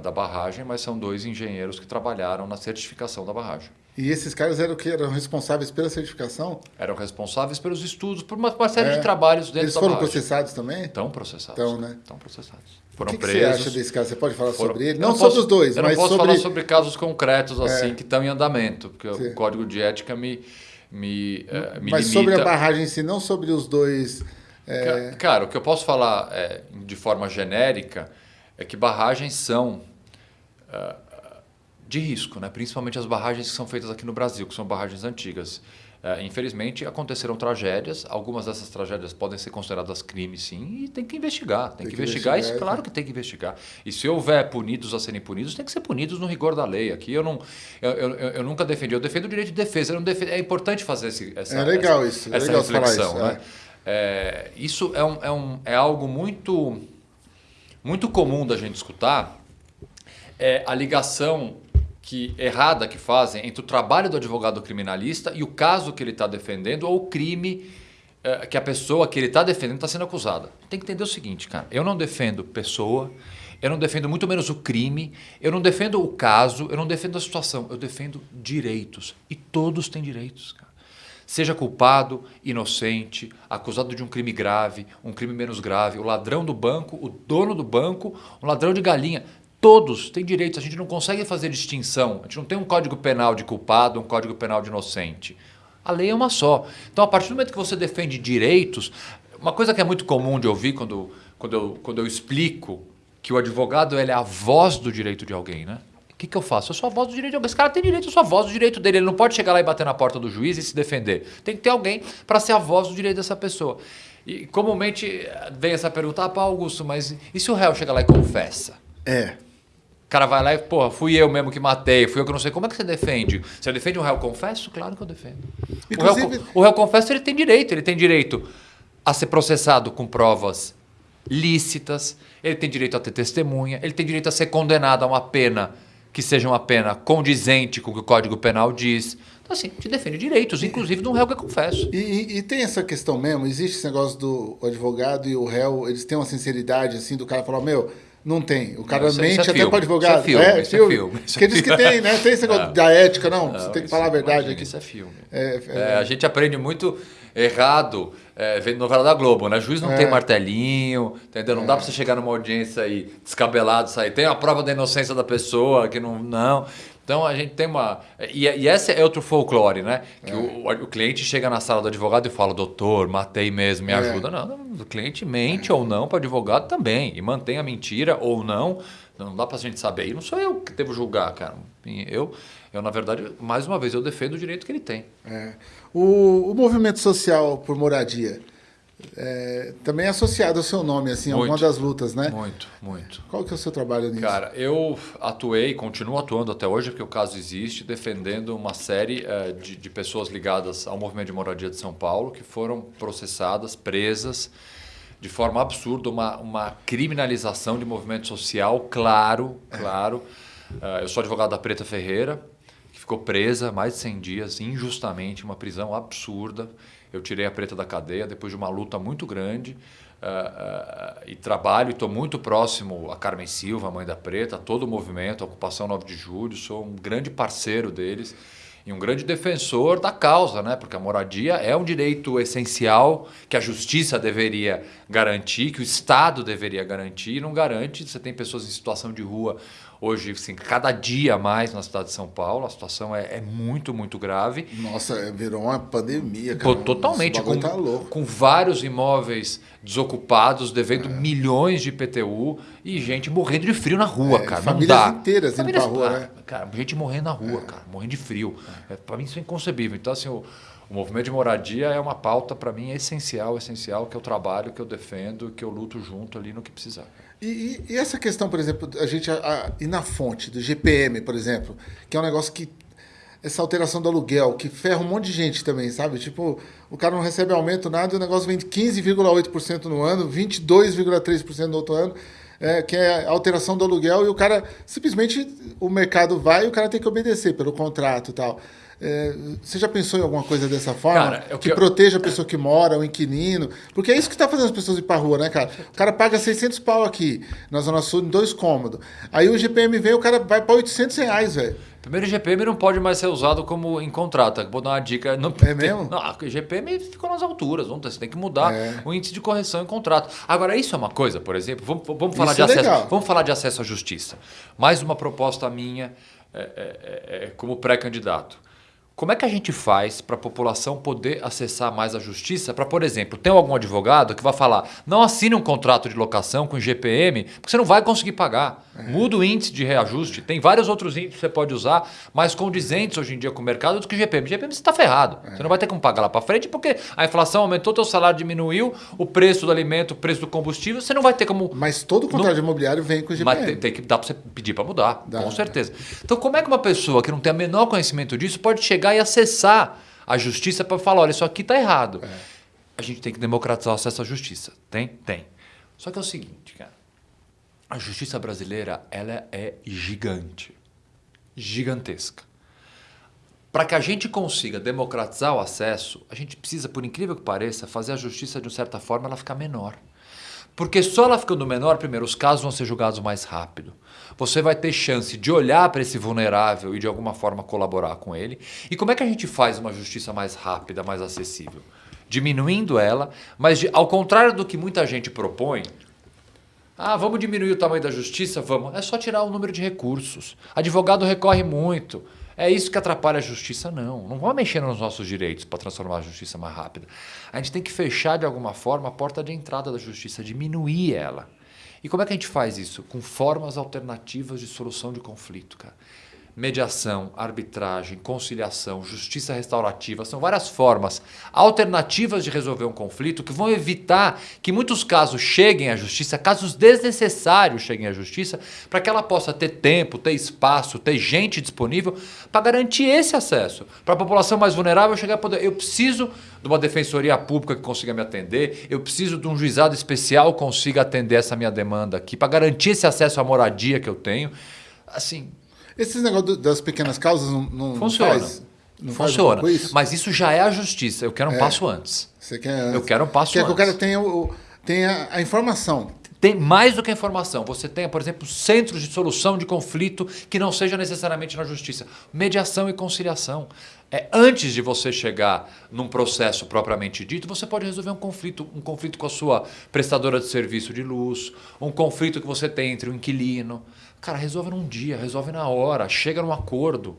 da barragem, mas são dois engenheiros que trabalharam na certificação da barragem. E esses caras eram que eram responsáveis pela certificação? Eram responsáveis pelos estudos, por uma, uma série é. de trabalhos dentro Eles da foram processados também? Estão processados. Estão, né? Estão processados. Foram o que, presos. que você acha desse caso? Você pode falar foram... sobre ele? Não, não sobre os dois, eu mas não posso sobre... falar sobre casos concretos assim é. que estão em andamento, porque Sim. o código de ética me, me, uh, me Mas limita. sobre a barragem em si, não sobre os dois... É... Cara, o que eu posso falar é, de forma genérica é que barragens são... Uh, de risco, né? principalmente as barragens que são feitas aqui no Brasil, que são barragens antigas. É, infelizmente, aconteceram tragédias. Algumas dessas tragédias podem ser consideradas crimes, sim, e tem que investigar. Tem, tem que, que, investigar, investigar isso, claro que tem que investigar. E se houver punidos a serem punidos, tem que ser punidos no rigor da lei. Aqui eu, não, eu, eu, eu nunca defendi, eu defendo o direito de defesa. Defendo, é importante fazer esse, essa, é legal essa, isso, é essa legal reflexão. Isso, né? é. É, isso é, um, é, um, é algo muito, muito comum da gente escutar. É a ligação que errada que fazem entre o trabalho do advogado criminalista e o caso que ele está defendendo ou o crime eh, que a pessoa que ele está defendendo está sendo acusada. Tem que entender o seguinte, cara. Eu não defendo pessoa, eu não defendo muito menos o crime, eu não defendo o caso, eu não defendo a situação, eu defendo direitos. E todos têm direitos, cara. Seja culpado, inocente, acusado de um crime grave, um crime menos grave, o ladrão do banco, o dono do banco, um ladrão de galinha. Todos têm direitos, a gente não consegue fazer distinção. A gente não tem um código penal de culpado, um código penal de inocente. A lei é uma só. Então, a partir do momento que você defende direitos, uma coisa que é muito comum de ouvir quando, quando, eu, quando eu explico que o advogado ele é a voz do direito de alguém, né? O que, que eu faço? Eu sou a voz do direito de alguém. Esse cara tem direito, eu sou a voz do direito dele. Ele não pode chegar lá e bater na porta do juiz e se defender. Tem que ter alguém para ser a voz do direito dessa pessoa. E comumente vem essa pergunta, ah, Augusto, mas e se o réu chega lá e confessa? É. O cara vai lá e, porra, fui eu mesmo que matei, fui eu que não sei. Como é que você defende? Você defende um réu confesso? Claro que eu defendo. Inclusive... O, réu, o réu confesso ele tem direito, ele tem direito a ser processado com provas lícitas, ele tem direito a ter testemunha, ele tem direito a ser condenado a uma pena que seja uma pena condizente com o que o Código Penal diz. Então, assim, te defende direitos, inclusive de um réu que confesso. E, e, e, tem essa questão mesmo, existe esse negócio do advogado e o réu, eles têm uma sinceridade, assim, do cara falar, meu, não tem. O cara isso, mente isso é até com o advogado. Isso é filme. É, isso filme. É filme. Porque é diz que tem, né? Tem esse negócio da ética, não. não você tem que falar a verdade aqui. Isso é filme. É, é, a gente aprende muito errado é, vendo novela da Globo, né? Juiz não é. tem martelinho, entendeu? Não é. dá para você chegar numa audiência aí descabelado, sair. Tem a prova da inocência da pessoa, que não. Não. Então a gente tem uma. E, e esse é outro folclore, né? Que é. o, o, cliente chega na sala do advogado e fala: doutor, matei mesmo, me é. ajuda. Não, não, o cliente mente ou não para o advogado também. E mantém a mentira ou não. Não dá para a gente saber. E não sou eu que devo julgar, cara. Eu, eu, na verdade, mais uma vez, eu defendo o direito que ele tem. É. O, o movimento social por moradia é, também é associado ao seu nome, assim, muito, alguma das lutas, né? Muito, muito. Qual que é o seu trabalho nisso? Cara, eu atuei, continuo atuando até hoje, porque o caso existe, defendendo uma série é, de, de pessoas ligadas ao movimento de moradia de São Paulo que foram processadas, presas, de forma absurda, uma, uma criminalização de movimento social, claro, claro. É. eu sou advogado da Preta Ferreira, ficou presa mais de 100 dias, injustamente, uma prisão absurda. Eu tirei a preta da cadeia depois de uma luta muito grande uh, uh, e trabalho estou muito próximo a Carmen Silva, a mãe da preta, a todo o movimento, a Ocupação 9 de Julho, sou um grande parceiro deles e um grande defensor da causa, né? porque a moradia é um direito essencial que a justiça deveria garantir, que o Estado deveria garantir e não garante. Você tem pessoas em situação de rua Hoje, assim, cada dia mais na cidade de São Paulo, a situação é, é muito, muito grave. Nossa, é, virou uma pandemia, cara. Totalmente, com, tá com vários imóveis desocupados, devendo é. milhões de IPTU e gente morrendo de frio na rua, é, cara. Famílias Não dá. inteiras famílias, indo pra rua, né? Cara, gente morrendo na rua, é. cara, morrendo de frio. É. Para mim isso é inconcebível. Então, assim, o, o movimento de moradia é uma pauta, para mim, essencial, essencial, que eu trabalho, que eu defendo, que eu luto junto ali no que precisar. E, e, essa questão, por exemplo, a gente a, ir na fonte do GPM, por exemplo, que é um negócio que. Essa alteração do aluguel, que ferra um monte de gente também, sabe? Tipo, o cara não recebe aumento, nada, e o negócio vem de 15,8% no ano, 22,3% no outro ano, é, que é a alteração do aluguel, e o cara simplesmente o mercado vai e o cara tem que obedecer pelo contrato e tal. É, você já pensou em alguma coisa dessa forma? Cara, que, que proteja a pessoa que mora, o inquilino? Porque é isso que está fazendo as pessoas ir para rua, né, cara? O cara paga 600 pau aqui, na Zona Sul, em dois cômodos. Aí o GPM vem, o cara vai para 800 reais, velho. Primeiro, o GPM não pode mais ser usado como em contrato. Vou dar uma dica. Não, é mesmo? [LAUGHS] Não, o GPM ficou nas alturas. Você tem que mudar é. o índice de correção em contrato. Agora, isso é uma coisa, por exemplo, vamos, vamos falar, de, é acesso, vamos falar de acesso à justiça. Mais uma proposta minha é, é, é, é como pré-candidato. Como é que a gente faz para a população poder acessar mais a justiça? Para, por exemplo, tem algum advogado que vai falar: não assine um contrato de locação com GPM, porque você não vai conseguir pagar. É. Muda o índice de reajuste. Tem vários outros índices que você pode usar, mais condizentes hoje em dia com o mercado do que o GPM. GPM você está ferrado. É. Você não vai ter como pagar lá para frente, porque a inflação aumentou, teu salário diminuiu, o preço do alimento, o preço do combustível, você não vai ter como. Mas todo contrato não... imobiliário vem com o GPM. Mas tem, tem que dar para você pedir para mudar, dá, com certeza. Então, como é que uma pessoa que não tem o menor conhecimento disso pode chegar chegar e acessar a justiça para falar, olha, isso aqui está errado. É. A gente tem que democratizar o acesso à justiça. Tem? Tem. Só que é o seguinte, cara. A justiça brasileira, ela é gigante. Gigantesca. Para que a gente consiga democratizar o acesso, a gente precisa, por incrível que pareça, fazer a justiça de uma certa forma ela ficar menor. Porque só ela ficando menor, primeiro, os casos vão ser julgados mais rápido você vai ter chance de olhar para esse vulnerável e de alguma forma colaborar com ele. E como é que a gente faz uma justiça mais rápida, mais acessível? Diminuindo ela, mas de, ao contrário do que muita gente propõe, ah, vamos diminuir o tamanho da justiça? Vamos. É só tirar o número de recursos. Advogado recorre muito. É isso que atrapalha a justiça? Não. Não vamos mexer nos nossos direitos para transformar a justiça mais rápida. A gente tem que fechar de alguma forma a porta de entrada da justiça, diminuir ela. E como é que a gente faz isso? Com formas alternativas de solução de conflito, cara mediação, arbitragem, conciliação, justiça restaurativa, são várias formas alternativas de resolver um conflito que vão evitar que muitos casos cheguem à justiça, casos desnecessários cheguem à justiça, para que ela possa ter tempo, ter espaço, ter gente disponível para garantir esse acesso. Para a população mais vulnerável chegar a poder. Eu preciso de uma defensoria pública que consiga me atender, eu preciso de um juizado especial que consiga atender essa minha demanda aqui, para garantir esse acesso à moradia que eu tenho. Assim, esses negócios das pequenas causas não, não Funciona. faz? Não Funciona. Faz isso? Mas isso já é a justiça. Eu quero um é. passo antes. Você quer Eu quero um passo quer antes. que o cara tenha, o, tenha a informação. tem mais do que a informação. Você tem, por exemplo, centros de solução de conflito que não seja necessariamente na justiça. Mediação e conciliação. É, antes de você chegar num processo propriamente dito, você pode resolver um conflito, um conflito com a sua prestadora de serviço de luz, um conflito que você tem entre o inquilino. Cara, resolve num dia, resolve na hora, chega num acordo.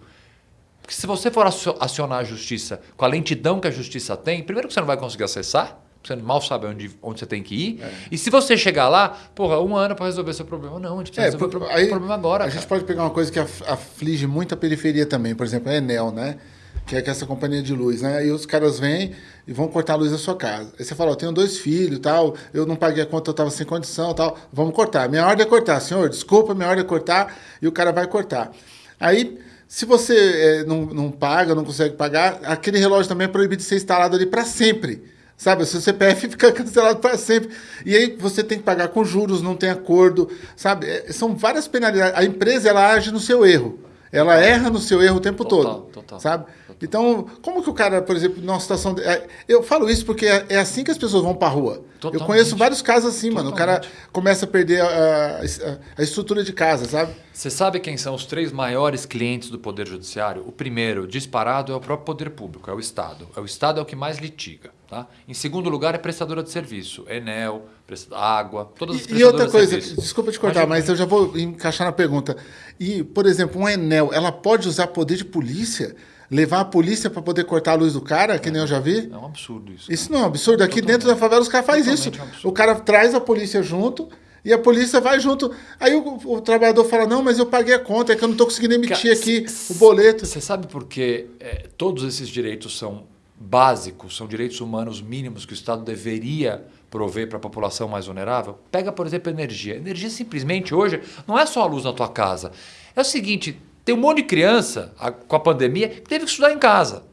Porque se você for acionar a justiça com a lentidão que a justiça tem, primeiro que você não vai conseguir acessar, você mal sabe onde, onde você tem que ir. É. E se você chegar lá, porra, um ano para resolver seu problema. Não, a gente precisa é, resolver o aí, problema agora. A cara. gente pode pegar uma coisa que aflige muito a periferia também, por exemplo, a Enel, né? Que é essa companhia de luz, né? Aí os caras vêm e vão cortar a luz da sua casa. Aí você fala, eu tenho dois filhos tal, eu não paguei a conta, eu estava sem condição tal, vamos cortar. Minha ordem é cortar, senhor, desculpa, minha ordem é cortar, e o cara vai cortar. Aí, se você é, não, não paga, não consegue pagar, aquele relógio também é proibido de ser instalado ali para sempre. Sabe, o seu CPF [LAUGHS] fica cancelado para sempre. E aí você tem que pagar com juros, não tem acordo, sabe? É, são várias penalidades. A empresa ela age no seu erro. Ela erra no seu erro o tempo total, todo, total, sabe? Total. Então, como que o cara, por exemplo, numa situação... De... É, eu falo isso porque é, é assim que as pessoas vão para rua. Totalmente. Eu conheço vários casos assim, Totalmente. mano. O cara começa a perder a, a, a, estrutura de casa, sabe? Você sabe quem são os três maiores clientes do Poder Judiciário? O primeiro, disparado, é o próprio Poder Público, é o Estado. É o Estado é o que mais litiga. Tá? Em segundo lugar, é prestadora de serviço. Enel, água, todas as E outra coisa, de desculpa te cortar, mas eu já vou encaixar na pergunta. E, por exemplo, um Enel, ela pode usar poder de polícia levar a polícia para poder cortar a luz do cara, que é, nem eu já vi. É um absurdo isso. Isso não é um absurdo. Aqui Totalmente. dentro da favela os caras fazem isso. Um o cara traz a polícia junto e a polícia vai junto. Aí o, o, trabalhador fala: Não, mas eu paguei a conta, é que eu não estou conseguindo emitir aqui o boleto. Você sabe por que é, todos esses direitos são básicos, são direitos humanos mínimos que o Estado deveria prover para a população mais vulnerável? Pega, por exemplo, energia. Energia simplesmente hoje não é só a luz na tua casa. É o seguinte, tem um monte de criança a, com a pandemia que teve que estudar em casa.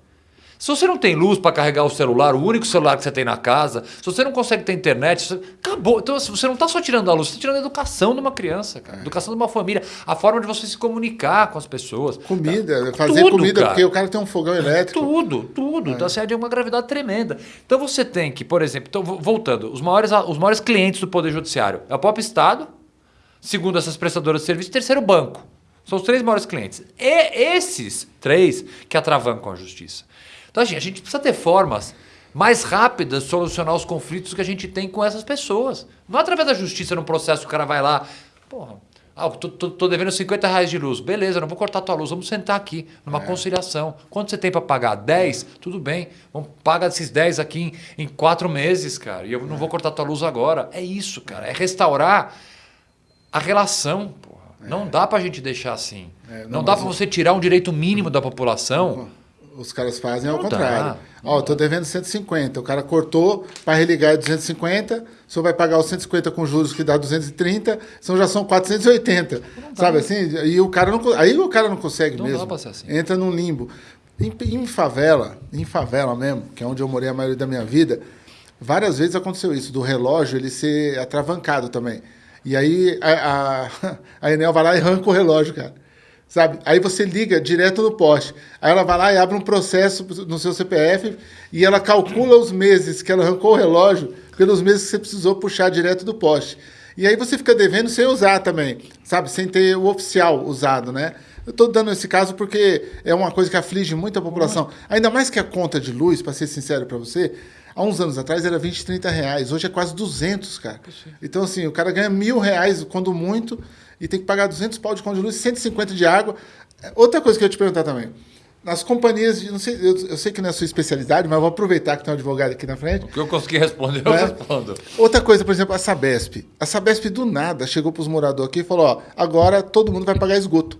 Se você não tem luz para carregar o celular, o único celular que você tem na casa, se você não consegue ter internet, você... acabou. Então você não está só tirando a luz, você está tirando a educação de uma criança, cara, é. educação de uma família, a forma de você se comunicar com as pessoas. Comida, tá? fazer tudo, comida, cara. porque o cara tem um fogão elétrico. Tudo, tudo. É. Então assim, é de uma gravidade tremenda. Então você tem que, por exemplo, então, voltando, os maiores, os maiores clientes do Poder Judiciário é o próprio Estado, segundo essas prestadoras de serviço, terceiro banco. São os três maiores clientes. E esses três que atravancam a justiça. Então, assim, a gente precisa ter formas mais rápidas de solucionar os conflitos que a gente tem com essas pessoas. Não é através da justiça, num processo, o cara vai lá, porra, ah, tô, tô, tô, devendo 50 reais de luz. Beleza, não vou cortar tua luz, vamos sentar aqui numa é. conciliação. Quanto você tem para pagar? 10? Tudo bem, vamos pagar esses 10 aqui em, em quatro meses, cara. E eu não vou cortar tua luz agora. É isso, cara. É restaurar a relação, pô. Não dá para a gente deixar assim. É, não, não dá para você tirar um direito mínimo da população. Os caras fazem ao contrário. Ó, tô devendo 150. O cara cortou para religar é 250. O senhor vai pagar os 150 com juros que dá 230. Então já são 480. Sabe assim? E o cara não, aí o cara não consegue não mesmo. Dá assim. Entra num limbo. Em, em favela, em favela mesmo, que é onde eu morei a maioria da minha vida, várias vezes aconteceu isso, do relógio ele ser atravancado também. E aí a, a, [LAUGHS] a Enel vai lá e arranca o relógio, cara. Sabe? Aí você liga direto no poste. Aí ela vai lá e abre um processo no seu CPF e ela calcula os meses que ela arrancou o relógio pelos meses que você precisou puxar direto do poste. E aí você fica devendo sem usar também, sabe? Sem ter o oficial usado, né? Eu estou dando esse caso porque é uma coisa que aflige muito a população. Ainda mais que a conta de luz, para ser sincero para você, há uns anos atrás era 20, 30 reais. Hoje é quase 200, cara. Então, assim, o cara ganha mil reais, quando muito, e tem que pagar 200 pau de conta de luz, 150 de água. Outra coisa que eu ia te perguntar também. Nas companhias, de, não sei, eu, eu, sei que não é a sua especialidade, mas vou aproveitar que tem um advogado aqui na frente. O que eu consegui responder, eu né? respondo. Outra coisa, por exemplo, a Sabesp. A Sabesp, do nada, chegou para os moradores aqui e falou: ó, agora todo mundo vai pagar esgoto.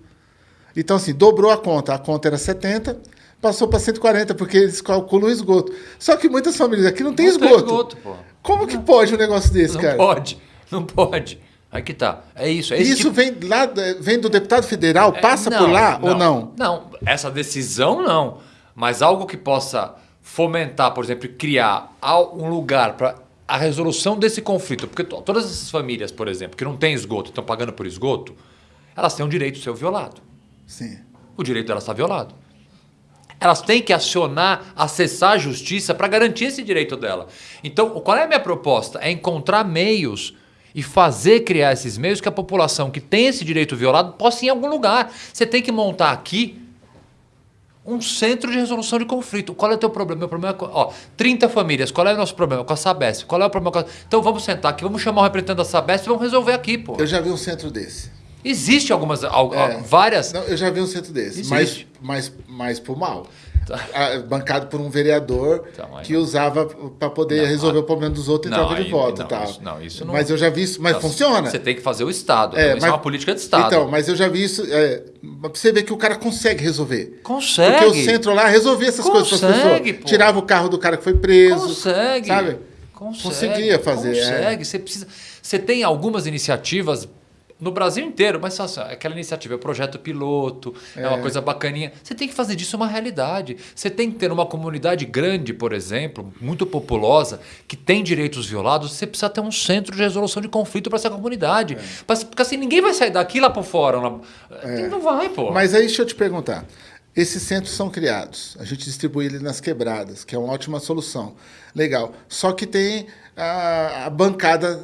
Então, assim, dobrou a conta. A conta era 70, passou para 140, porque eles calculam o esgoto. Só que muitas famílias aqui não tem não esgoto. Tem esgoto pô. Como que pode um negócio desse, não cara? Não pode, não pode. Aí que tá. É isso. É isso tipo... vem lá, vem do deputado federal, é, passa não, por lá não, ou não? Não, essa decisão não. Mas algo que possa fomentar, por exemplo, criar um lugar para a resolução desse conflito. Porque todas essas famílias, por exemplo, que não têm esgoto, estão pagando por esgoto, elas têm um direito de ser violado. Sim. O direito delas está violado elas têm que acionar, acessar a justiça para garantir esse direito dela. Então, qual é a minha proposta? É encontrar meios e fazer criar esses meios que a população que tem esse direito violado possa ir em algum lugar. Você tem que montar aqui um centro de resolução de conflito. Qual é o teu problema? Meu problema é, ó, 30 famílias. Qual é o nosso problema? Com a Sabesp. Qual é o problema? Com a... Então vamos sentar aqui, vamos chamar o representante da Sabesp e vamos resolver aqui, pô. Eu já vi um centro desse. Existe algumas, é. várias. Não, eu já vi um centro desse, Existe. mas, mas, mas por mal. Tá. [LAUGHS] bancado por um vereador tá, que usava para poder não, resolver o problema dos outros e troca de voto. Não, tal. Isso, não, isso não... Mas eu já vi isso, mas funciona. Você tem que fazer o Estado. É, mas, é uma política de Estado. Então, mas eu já vi isso. É, você vê que o cara consegue resolver. Consegue. Porque o centro lá resolvia essas consegue, coisas para as pessoas. Pô. Tirava o carro do cara que foi preso. Consegue. Sabe? Consegue. Conseguia fazer. É. Consegue. É. Você, precisa... você tem algumas iniciativas no Brasil inteiro, mas só, aquela iniciativa é projeto piloto, é. é. uma coisa bacaninha. Você tem que fazer disso uma realidade. Você tem que ter uma comunidade grande, por exemplo, muito populosa, que tem direitos violados, você precisa ter um centro de resolução de conflito para essa comunidade. É. Porque assim, ninguém vai sair daqui lá por fora. Lá... É. Não vai, pô. Mas aí deixa eu te perguntar. Esses centros são criados, a gente distribui eles nas quebradas, que é uma ótima solução. Legal. Só que tem a, a bancada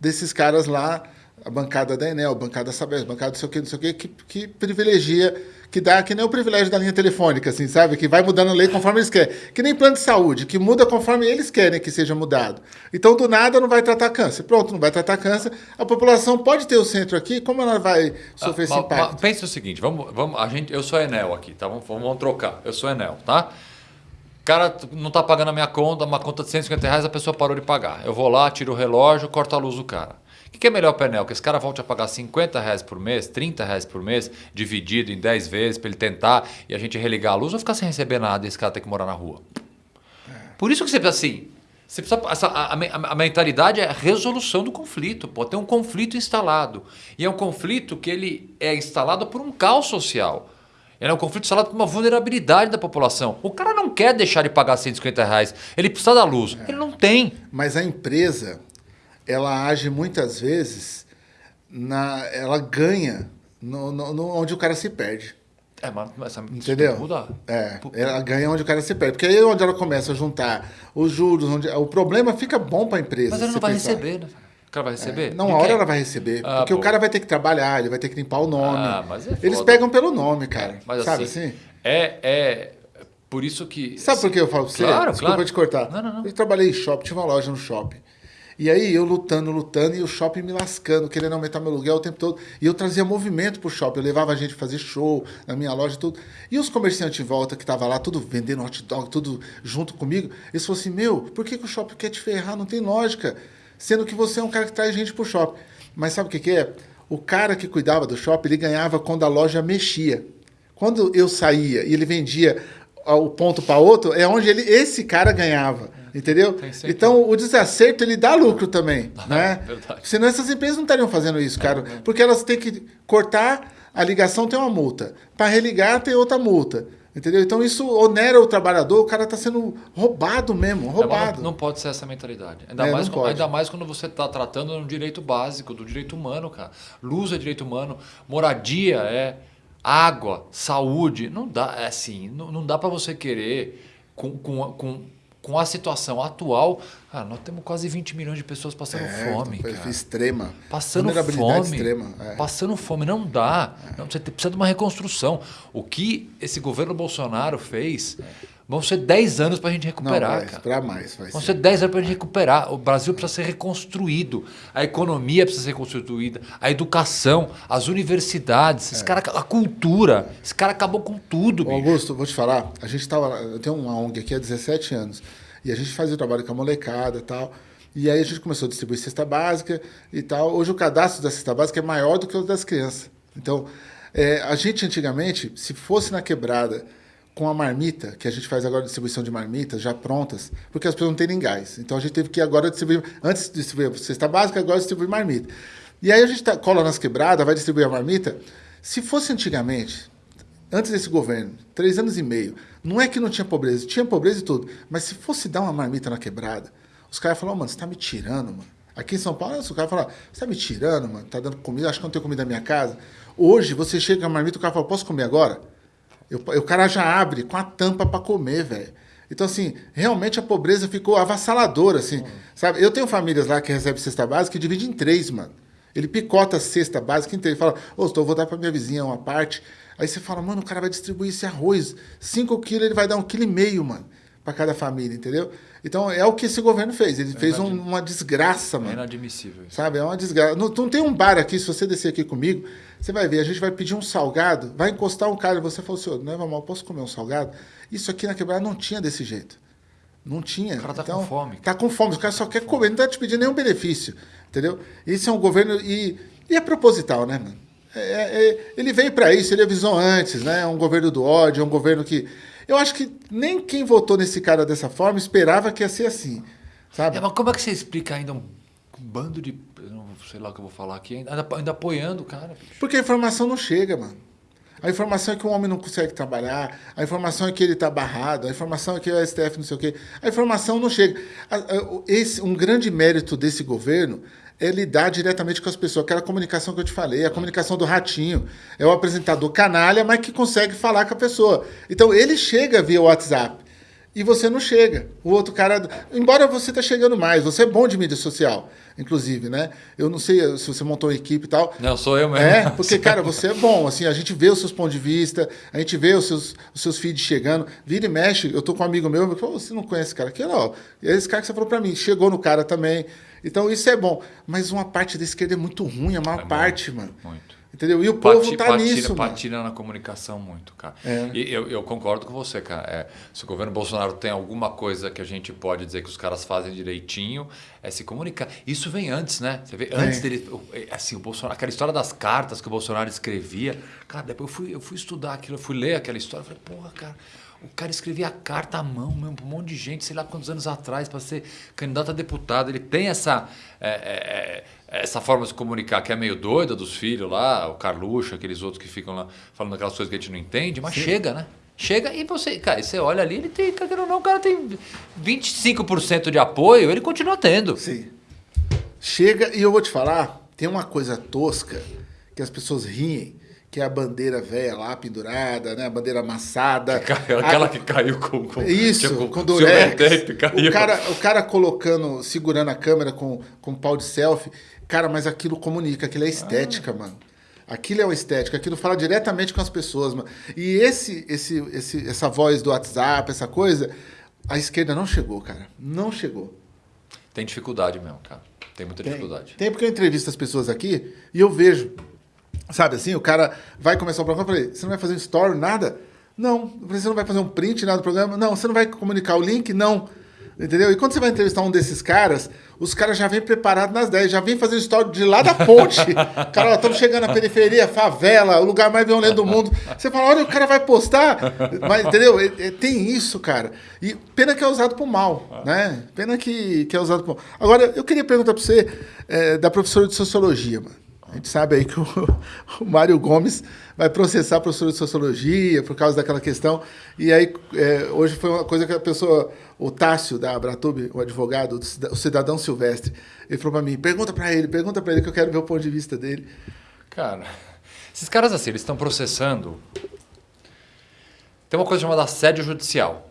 desses caras lá a bancada da Enel, a bancada da Sabesp, a bancada não sei o que, não sei o que, que, que privilegia, que dá, que nem o privilégio da linha telefônica, assim, sabe? Que vai mudando a lei conforme eles querem. Que nem plano de saúde, que muda conforme eles querem que seja mudado. Então, do nada, não vai tratar câncer. Pronto, não vai tratar câncer. A população pode ter o centro aqui, como ela vai sofrer ah, esse impacto? Pensa o seguinte, vamos, vamos, a gente, eu sou Enel aqui, tá? Vamos, vamos trocar. Eu sou Enel, tá? O cara não está pagando a minha conta, uma conta de 150 reais, a pessoa parou de pagar. Eu vou lá, tiro o relógio, corto a luz do cara. O que é melhor para Enel? Que esse cara volte a pagar 50 reais por mês, 30 reais por mês, dividido em 10 vezes para ele tentar e a gente religar a luz ou ficar sem receber nada e esse cara ter que morar na rua? Por isso que você precisa assim. Você precisa, essa, a, a, a, mentalidade é a resolução do conflito. Pô, tem um conflito instalado. E é um conflito que ele é instalado por um caos social. Ele é um conflito instalado por uma vulnerabilidade da população. O cara não quer deixar de pagar 150 reais. Ele precisa da luz. É. Ele não tem. Mas a empresa ela age muitas vezes, na, ela ganha no, no, no onde o cara se perde. É, mas essa Entendeu? mudar. É, ela ganha onde o cara se perde. Porque aí é onde ela começa a juntar os juros, onde, o problema fica bom para a empresa. Mas ela não vai pensar. receber, né? O cara vai receber? É, não, a hora ela vai receber. Ah, porque pô. o cara vai ter que trabalhar, ele vai ter que limpar o nome. Ah, mas é Eles pegam pelo nome, cara. É, mas sabe assim? assim? É, é por isso que. Sabe por que eu falo pra você? Claro, Desculpa claro. te cortar. Não, não, não. Eu trabalhei em shopping, tinha uma loja no shopping. E aí eu lutando, lutando, e o shopping me lascando, querendo aumentar meu aluguel o tempo todo. E eu trazia movimento pro shopping, eu levava a gente fazer show na minha loja e tudo. E os comerciantes em volta que estavam lá, tudo vendendo hot dog, tudo junto comigo, eles falaram assim, meu, por que, que o shopping quer te ferrar? Não tem lógica. Sendo que você é um cara que traz gente pro shopping. Mas sabe o que, que é? O cara que cuidava do shopping, ele ganhava quando a loja mexia. Quando eu saía e ele vendia o ponto para outro, é onde ele, esse cara ganhava. Entendeu? Então, o desacerto, ele dá lucro também, [LAUGHS] ah, né? Verdade. Senão essas empresas não estariam fazendo isso, cara. É, porque elas têm que cortar a ligação, tem uma multa. Para religar, tem outra multa. Entendeu? Então isso onera o trabalhador, o cara está sendo roubado mesmo, roubado. Não, não, pode ser essa mentalidade. Ainda, é, mais, ainda mais quando você está tratando de um direito básico, do direito humano, cara. Luz é direito humano, moradia é água, saúde. Não dá, é assim, não, não dá para você querer com, com, com com a situação atual, cara, nós temos quase 20 milhões de pessoas passando é, fome. Cara. Extrema. Passando fome. Extrema, é. Passando fome. Não dá. Não, você precisa de uma reconstrução. O que esse governo Bolsonaro fez. Vão ser 10 anos para a gente recuperar. Não, vai mais. Vai Vão ser 10 anos para a gente recuperar. O Brasil precisa ser reconstruído. A economia precisa ser reconstruída. A educação, as universidades, esse é. cara, a cultura. Esse cara acabou com tudo. Ô, Augusto, vou te falar. A gente estava. Eu tenho uma ONG aqui há 17 anos. E a gente fazia o trabalho com a molecada e tal. E aí a gente começou a distribuir cesta básica e tal. Hoje o cadastro da cesta básica é maior do que o das crianças. Então, é, a gente antigamente, se fosse na quebrada com a marmita, que a gente faz agora distribuição de marmitas já prontas, porque as pessoas não têm nem gás. Então a gente teve que agora distribuir, antes de distribuir cesta básica, agora distribuir marmita. E aí a gente tá, cola nas quebradas, vai distribuir a marmita. Se fosse antigamente, antes desse governo, três anos e meio, não é que não tinha pobreza, tinha pobreza e tudo, mas se fosse dar uma marmita na quebrada, os caras falavam, mano, você tá me tirando, mano. Aqui em São Paulo, os caras falam, você tá me tirando, mano, tá dando comida, acho que não tenho comida na minha casa. Hoje, você chega a marmita, o cara fala, posso comer agora? Eu, o cara já abre com a tampa para comer, velho. Então, assim, realmente a pobreza ficou avassaladora, assim, sabe? Eu tenho famílias lá que recebem cesta básica e divide em três, mano. Ele picota a cesta básica inteira. Ele fala, ô, oh, vou dar para minha vizinha uma parte. Aí você fala, mano, o cara vai distribuir esse arroz. Cinco quilos, ele vai dar um quilo e meio, mano, para cada família, entendeu? Então, é o que esse governo fez. Ele é fez um, uma desgraça, mano. É inadmissível. Isso. Sabe? É uma desgraça. Não, não tem um bar aqui, se você descer aqui comigo, você vai ver, a gente vai pedir um salgado, vai encostar um cara e você fala assim, não é mal, posso comer um salgado? Isso aqui na quebrada não tinha desse jeito. Não tinha. O cara tá então, com fome. Tá com fome, o cara só quer comer, não tá te pedindo nenhum benefício. Entendeu? Esse é um governo. E, e é proposital, né, mano? É, é, é ele veio para isso, ele avisou antes, né? É um governo do ódio, é um governo que. Eu acho que nem quem votou nesse cara dessa forma esperava que ia ser assim. Sabe? É, mas como é que você explica ainda um bando de. Não sei lá o que eu vou falar aqui, ainda, ainda apoiando o cara? Bicho. Porque a informação não chega, mano. A informação é que o homem não consegue trabalhar, a informação é que ele está barrado, a informação é que o STF não sei o quê. A informação não chega. Esse, um grande mérito desse governo é lidar diretamente com as pessoas. Aquela comunicação que eu te falei, a comunicação do ratinho. É o apresentador canalha, mas que consegue falar com a pessoa. Então ele chega via WhatsApp e você não chega. O outro cara. Embora você está chegando mais, você é bom de mídia social, inclusive, né? Eu não sei se você montou uma equipe e tal. Não, sou eu mesmo. É, [LAUGHS] porque, cara, você é bom. Assim, a gente vê os seus pontos de vista, a gente vê os seus, os seus feeds chegando. Vira e mexe. Eu tô com um amigo meu, que você não conhece esse cara aqui? Não. Esse cara que você falou para mim, chegou no cara também. Então isso é bom. Mas uma parte da esquerda é muito ruim, a maior é parte, muito, mano. Muito. Entendeu? E o povo Pati, tá patina, nisso, patina na comunicação muito, cara. É. E eu, eu, concordo com você, cara. É, se o governo Bolsonaro tem alguma coisa que a gente pode dizer que os caras fazem direitinho, é se comunicar. Isso vem antes, né? Você vê, antes é. dele... É, assim, o Bolsonaro... Aquela história das cartas que o Bolsonaro escrevia. Cara, depois eu fui, eu fui estudar aquilo, eu fui ler aquela história. Eu falei, porra, cara... O cara escrevia carta à mão mesmo, para um monte de gente, sei lá quantos anos atrás, para ser candidato a deputado. Ele tem essa... É, é, é essa forma de se comunicar que é meio doida dos filhos lá, o Carluxo, aqueles outros que ficam lá falando aquelas coisas que a gente não entende, mas Sim. chega, né? Chega e você, cara, você olha ali, ele tem, cara, não, o cara tem 25% de apoio, ele continua tendo. Sim. Chega e eu vou te falar, tem uma coisa tosca que as pessoas riem, que é a bandeira velha lá pendurada, né? A bandeira amassada. Que caiu, aquela a... que caiu com, com isso, com, com durex. O cara, o cara colocando, segurando a câmera com, com pau de selfie. Cara, mas aquilo comunica, aquilo é estética, ah. mano. Aquilo é uma estética, aquilo fala diretamente com as pessoas, mano. E esse, esse, esse, essa voz do WhatsApp, essa coisa, a esquerda não chegou, cara. Não chegou. Tem dificuldade mesmo, cara. Tem muita tem, dificuldade. Tem porque eu entrevisto as pessoas aqui e eu vejo, sabe assim, o cara vai começar o programa, eu falei, você não vai fazer um story, nada? Não. Falei, você não vai fazer um print, nada do programa? Não. Você não vai comunicar o link? Não. Entendeu? E quando você vai entrevistar um desses caras, os caras já vêm preparados nas 10, já vêm fazendo história de lá da ponte. [LAUGHS] cara, estamos chegando na periferia, favela, o lugar mais violento do mundo. Você fala, olha, o cara vai postar. Mas, entendeu? Tem isso, cara. E pena que é usado por mal, né? Pena que, que é usado por mal. Agora, eu queria perguntar para você é, da professora de sociologia, mano. A gente sabe aí que o, [LAUGHS] o Mário Gomes vai processar a professora de sociologia por causa daquela questão. E aí, é, hoje foi uma coisa que a pessoa, o Tássio da Abratube, o advogado, o cidadão Silvestre, ele falou para mim: pergunta para ele, pergunta para ele que eu quero ver o ponto de vista dele. Cara, esses caras assim, eles estão processando. Tem uma coisa chamada assédio judicial,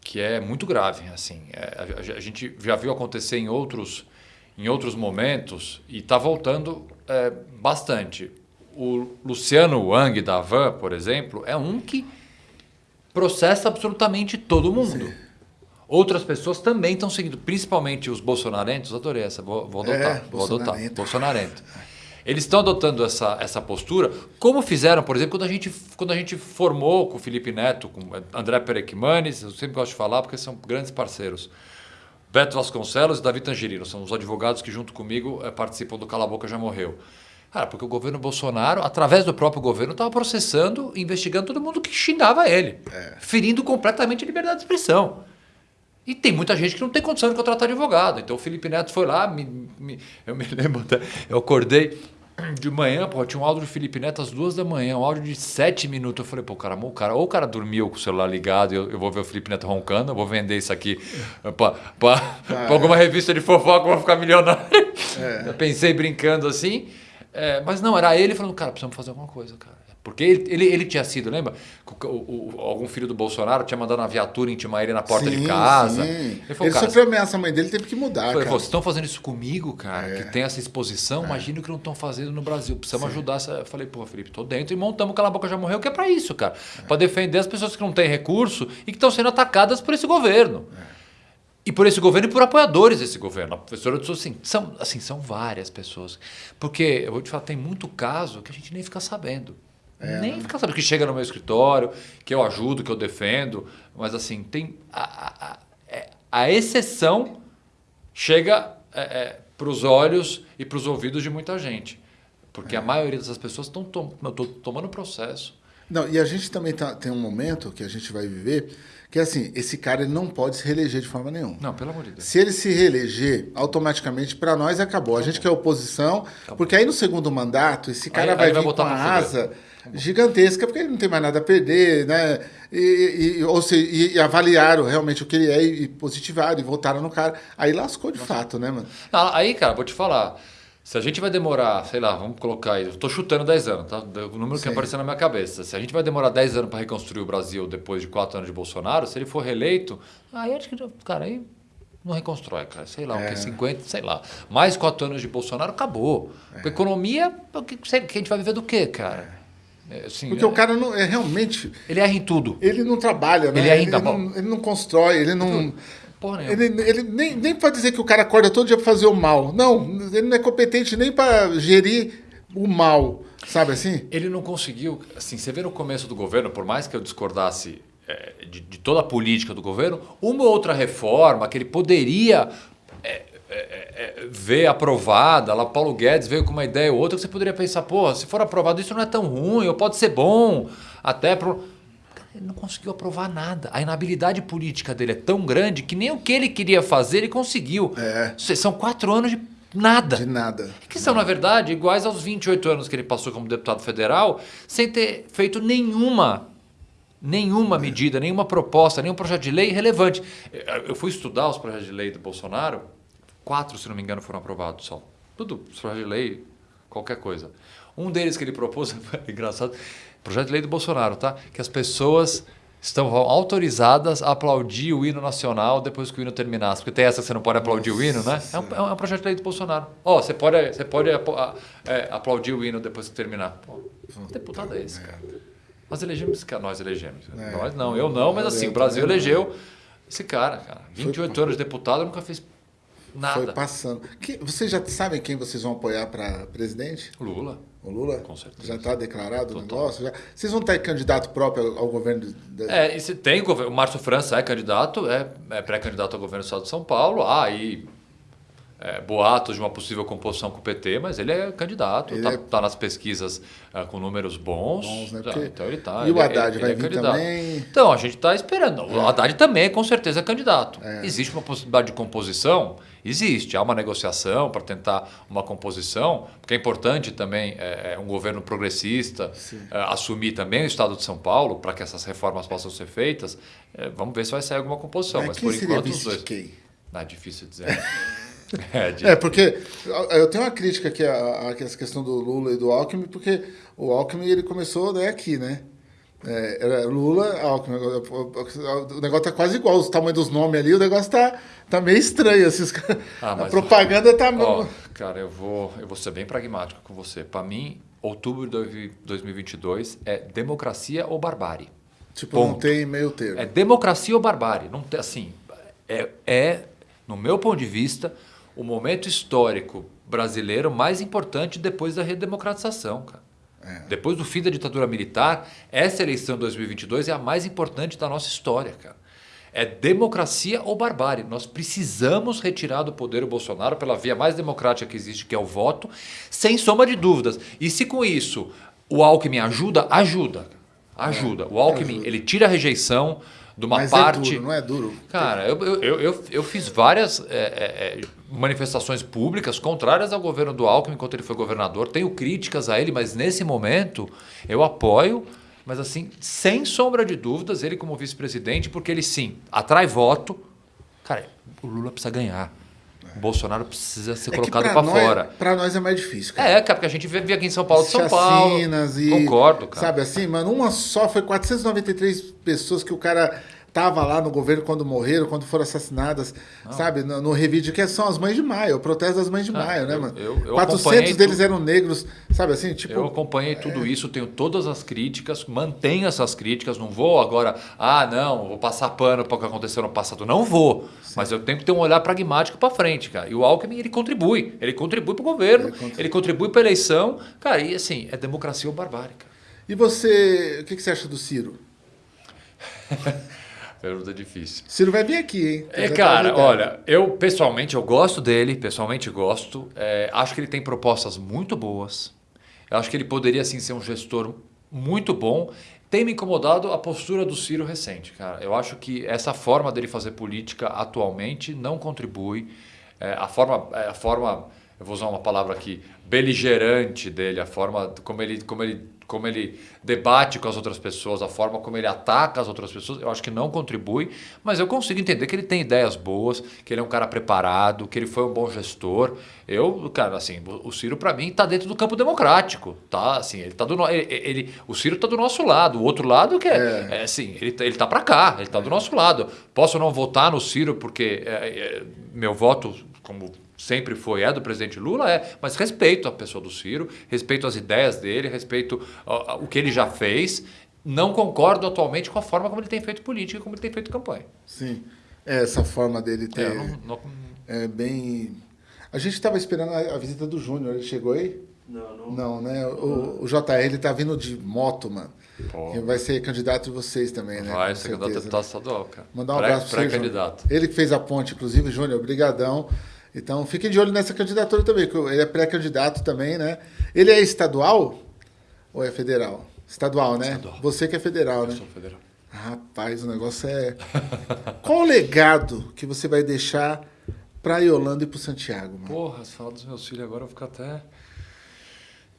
que é muito grave. Assim, é, a, a, gente já viu acontecer em outros, em outros momentos e está voltando é, bastante. O Luciano Wang da Van, por exemplo, é um que processa absolutamente todo mundo. Sim. Outras pessoas também estão seguindo, principalmente os bolsonarentos. Adorei essa, vou, vou adotar. É, vou adotar. Bolsonarento. Eles estão adotando essa, essa postura, como fizeram, por exemplo, quando a, gente, quando a gente formou com o Felipe Neto, com André Perequimanes, eu sempre gosto de falar porque são grandes parceiros. Beto Vasconcelos e Davi Tangerino, são os advogados que junto comigo é, participam do Cala Boca Já Morreu. Cara, porque o governo Bolsonaro, através do próprio governo, estava processando, investigando todo mundo que xingava ele, é. ferindo completamente a liberdade de expressão. E tem muita gente que não tem condição de contratar advogado. Então o Felipe Neto foi lá, me, me, eu me [LAUGHS] lembro até, eu acordei de manhã, pô, tinha um áudio do Felipe Neto às duas da manhã, um áudio de sete minutos. Eu falei, pô, cara, o cara, ou o cara dormiu com o celular ligado, eu, eu vou ver o Felipe Neto roncando, eu vou vender isso aqui para ah, alguma é. revista de fofoca, vou ficar milionário. É. Eu pensei brincando assim. É, mas não, era ele falando, cara, precisamos fazer alguma coisa, cara. Porque ele, ele, ele, tinha sido, lembra? O, o, algum filho do Bolsonaro tinha mandado uma viatura intimar ele na porta sim, de casa. Sim. Ele, falou, ele sofreu ameaça, a mãe dele teve que mudar. Falei, vocês estão fazendo isso comigo, cara, é. que tem essa exposição, é. imagina o que não estão fazendo no Brasil. Precisamos sim. ajudar. Eu falei, pô, Felipe, tô dentro e montamos Cala a Boca Já Morreu, que é para isso, cara. É. Para defender as pessoas que não têm recurso e que estão sendo atacadas por esse governo. É. E por esse governo e por apoiadores desse governo. A professora disse assim, são, assim, são várias pessoas. Porque, eu vou te falar, tem muito caso que a gente nem fica sabendo. É, nem né? fica sabendo que chega no meu escritório, que eu ajudo, que eu defendo. Mas assim, tem a, a, a, é, a exceção chega é, é, para os olhos e para os ouvidos de muita gente. Porque a é. maioria dessas pessoas estão tom, tomando processo. Não, e a gente também tá, tem um momento que a gente vai viver que assim, esse cara ele não pode se reeleger de forma nenhuma. Não, pelo amor de Deus. Se ele se reeleger, automaticamente para nós acabou. A gente que é oposição, acabou. porque aí no segundo mandato esse cara aí, vai aí vir vai com a asa gigantesca, porque ele não tem mais nada a perder, né? E, e, ou se, e, e avaliaram realmente o que ele é e, positivaram e votaram no cara. Aí lascou de Nossa. fato, né, mano? Não, aí, cara, vou te falar. Se a gente vai demorar, sei lá, vamos colocar aí, eu estou chutando 10 anos, tá? O número Sim. que apareceu na minha cabeça. Se a gente vai demorar 10 anos para reconstruir o Brasil depois de 4 anos de Bolsonaro, se ele for reeleito, aí acho que, cara, aí não reconstrói, cara. Sei lá, é. o que, 50, sei lá. Mais 4 anos de Bolsonaro, acabou. É. Economia, o que, que a gente vai viver do quê, cara? É, assim, Porque é, o cara não é realmente. Ele erra em tudo. Ele não trabalha, né? Ele, erra ele, não, ele não constrói, ele não. Porra, ele, ele nem, nem pode dizer que o cara acorda todo dia para fazer o mal. Não, ele não é competente nem para gerir o mal, sabe assim? Ele não conseguiu. Assim, você vê no começo do governo, por mais que eu discordasse é, de, de, toda a política do governo, uma ou outra reforma que ele poderia é, é, é, ver aprovada, lá Paulo Guedes veio com uma ideia ou outra que você poderia pensar, pô, se for aprovado isso não é tão ruim, ou pode ser bom, até pro... Ele não conseguiu aprovar nada. A inabilidade política dele é tão grande que nem o que ele queria fazer ele conseguiu. É. São quatro anos de nada. De nada. Que são, na verdade, iguais aos 28 anos que ele passou como deputado federal, sem ter feito nenhuma nenhuma medida, nenhuma proposta, nenhum projeto de lei relevante. Eu fui estudar os projetos de lei do Bolsonaro Quatro, se não me engano, foram aprovados só. Tudo, projeto de lei, qualquer coisa. Um deles que ele propôs, [LAUGHS] engraçado, projeto de lei do Bolsonaro, tá? Que as pessoas estão autorizadas a aplaudir o hino nacional depois que o hino terminasse. Porque tem essa que você não pode aplaudir Nossa, o hino, né? É um, é um, projeto de lei do Bolsonaro. Ó, oh, você pode, você pode é, aplaudir o hino depois que terminar. Pô, deputado é esse, cara. Nós elegemos, nós elegemos. É. Nós não, eu não, mas assim, o Brasil elegeu esse cara, cara. 28 anos de deputado, nunca fez Nada. Foi passando. Que, vocês já sabem quem vocês vão apoiar para presidente? Lula. O Lula? Com certeza. Já está declarado Total. o negócio? Já... Vocês vão ter candidato próprio ao governo? É, e tem o Márcio França é candidato, é, é pré-candidato ao governo do Estado de São Paulo. Ah, e é, boatos de uma possível composição com o PT, mas ele é candidato, está é... tá nas pesquisas é, com números bons. bons né? Porque... Então ele tá. E o Haddad ele, vai ele é vir também? Então, a gente está esperando. O é. Haddad também, com certeza, é candidato. É. Existe uma possibilidade de composição? Existe. Há uma negociação para tentar uma composição, porque é importante também é, um governo progressista assumir também o Estado de São Paulo para que essas reformas possam ser feitas. vamos ver se vai sair alguma composição. Mas, mas por enquanto os dois. Não, é difícil dizer. [LAUGHS] É, é, porque eu tenho uma crítica aqui a, a essa questão do Lula e do Alckmin, porque o Alckmin ele começou né, aqui, né? É, era Lula, Alckmin. O negócio tá quase igual, o tamanho dos nomes ali, o negócio tá, tá meio estranho. Assim, ah, a propaganda tá. Ó, cara, eu vou, eu vou ser bem pragmático com você. Para mim, outubro de 2022 é democracia ou barbárie. Tipo, Ponto. não tem meio termo. É democracia ou barbárie. Não tem, assim, é, é, no meu ponto de vista, o momento histórico brasileiro mais importante depois da redemocratização, cara. É. Depois do fim da ditadura militar, essa eleição de 2022 é a mais importante da nossa história, cara. É democracia ou barbárie. Nós precisamos retirar do poder o Bolsonaro pela via mais democrática que existe, que é o voto, sem sombra de dúvidas. E se com isso o Alckmin ajuda, ajuda. Ajuda. O Alckmin, ajuda. ele tira a rejeição, de uma Mas parte. É duro, não é duro? Cara, eu, eu, eu, eu fiz várias é, é, é, manifestações públicas contrárias ao governo do Alckmin enquanto ele foi governador. Tenho críticas a ele, mas nesse momento eu apoio. Mas assim, sem sombra de dúvidas, ele como vice-presidente, porque ele sim atrai voto. Cara, o Lula precisa ganhar. Bolsonaro precisa ser É colocado pra para fora. Pra nós é mais difícil. cara. É, cara, porque a gente vive aqui em São Paulo São Paulo. E. Concordo, cara. Sabe assim, mano, uma só foi 493 pessoas que o cara tava lá no governo quando morreram, quando foram assassinadas, sabe? No, no revide, que são as mães de maio, o protesto das mães de Ah, maio, né, mano? eu- eu 400 acompanhei deles eram negros, sabe assim? Tipo, Eu acompanhei tudo isso, tenho todas as críticas, mantenho essas críticas, não vou agora, ah, não, vou passar pano para o que aconteceu no passado. Não vou, mas eu tenho que ter um olhar pragmático para frente, cara. E o Alckmin, ele contribui, ele contribui para o governo, Ele contribui. ele contribui para a eleição. Cara, e assim, é democracia ou barbárie, cara. E você, o que, que você acha do Ciro? [LAUGHS] Pergunta difícil. Ciro vai vir aqui, hein? É, Já tá cara, olha, eu pessoalmente eu gosto dele, pessoalmente gosto. É, acho que ele tem propostas muito boas. Eu acho que ele poderia assim ser um gestor muito bom. Tem me incomodado a postura do Ciro recente, cara. Eu acho que essa forma dele fazer política atualmente não contribui. É, a forma, é, a forma, eu vou usar uma palavra aqui, beligerante dele, a forma como ele, como ele como ele debate com as outras pessoas, a forma como ele ataca as outras pessoas, eu acho que não contribui, mas eu consigo entender que ele tem ideias boas, que ele é um cara preparado, que ele foi um bom gestor. Eu, cara, assim, o Ciro para mim tá dentro do campo democrático, tá? Assim, ele tá do no- ele, ele- o Ciro tá do nosso lado, o outro lado que é, é assim, ele, tá- ele tá para cá, ele tá do nosso lado. Posso não votar no Ciro porque é, é, meu voto como sempre foi, é do presidente Lula, é, mas respeito a pessoa do Ciro, respeito as ideias dele, respeito ó, o que ele já fez. Não concordo atualmente com a forma como ele tem feito política, como ele tem feito campanha. Sim. É, essa forma dele ter. É, É, eu não- não- bem. A gente estava esperando a, a visita do Júnior, ele chegou aí? Não, não. Não, né? O, o JR ele tá vindo de moto, mano. Pô. Vai ser candidato de vocês também, né? vai ser candidato a deputado estadual, cara. Mandar um Pré- abraço pra você, Pré-candidato. Júnior. Ele que fez a ponte, inclusive, Júnior, brigadão. Então, fiquem de olho nessa candidatura também, que ele é pré-candidato também, né? Ele é estadual ou é federal? Estadual, né? Estadual. Você que é federal, Eu né? sou federal. Rapaz, o negócio é. [LAUGHS] Qual o legado que você vai deixar pra Yolanda e pro Santiago, mano? Porra, se falar dos meus filhos agora, eu vou ficar até.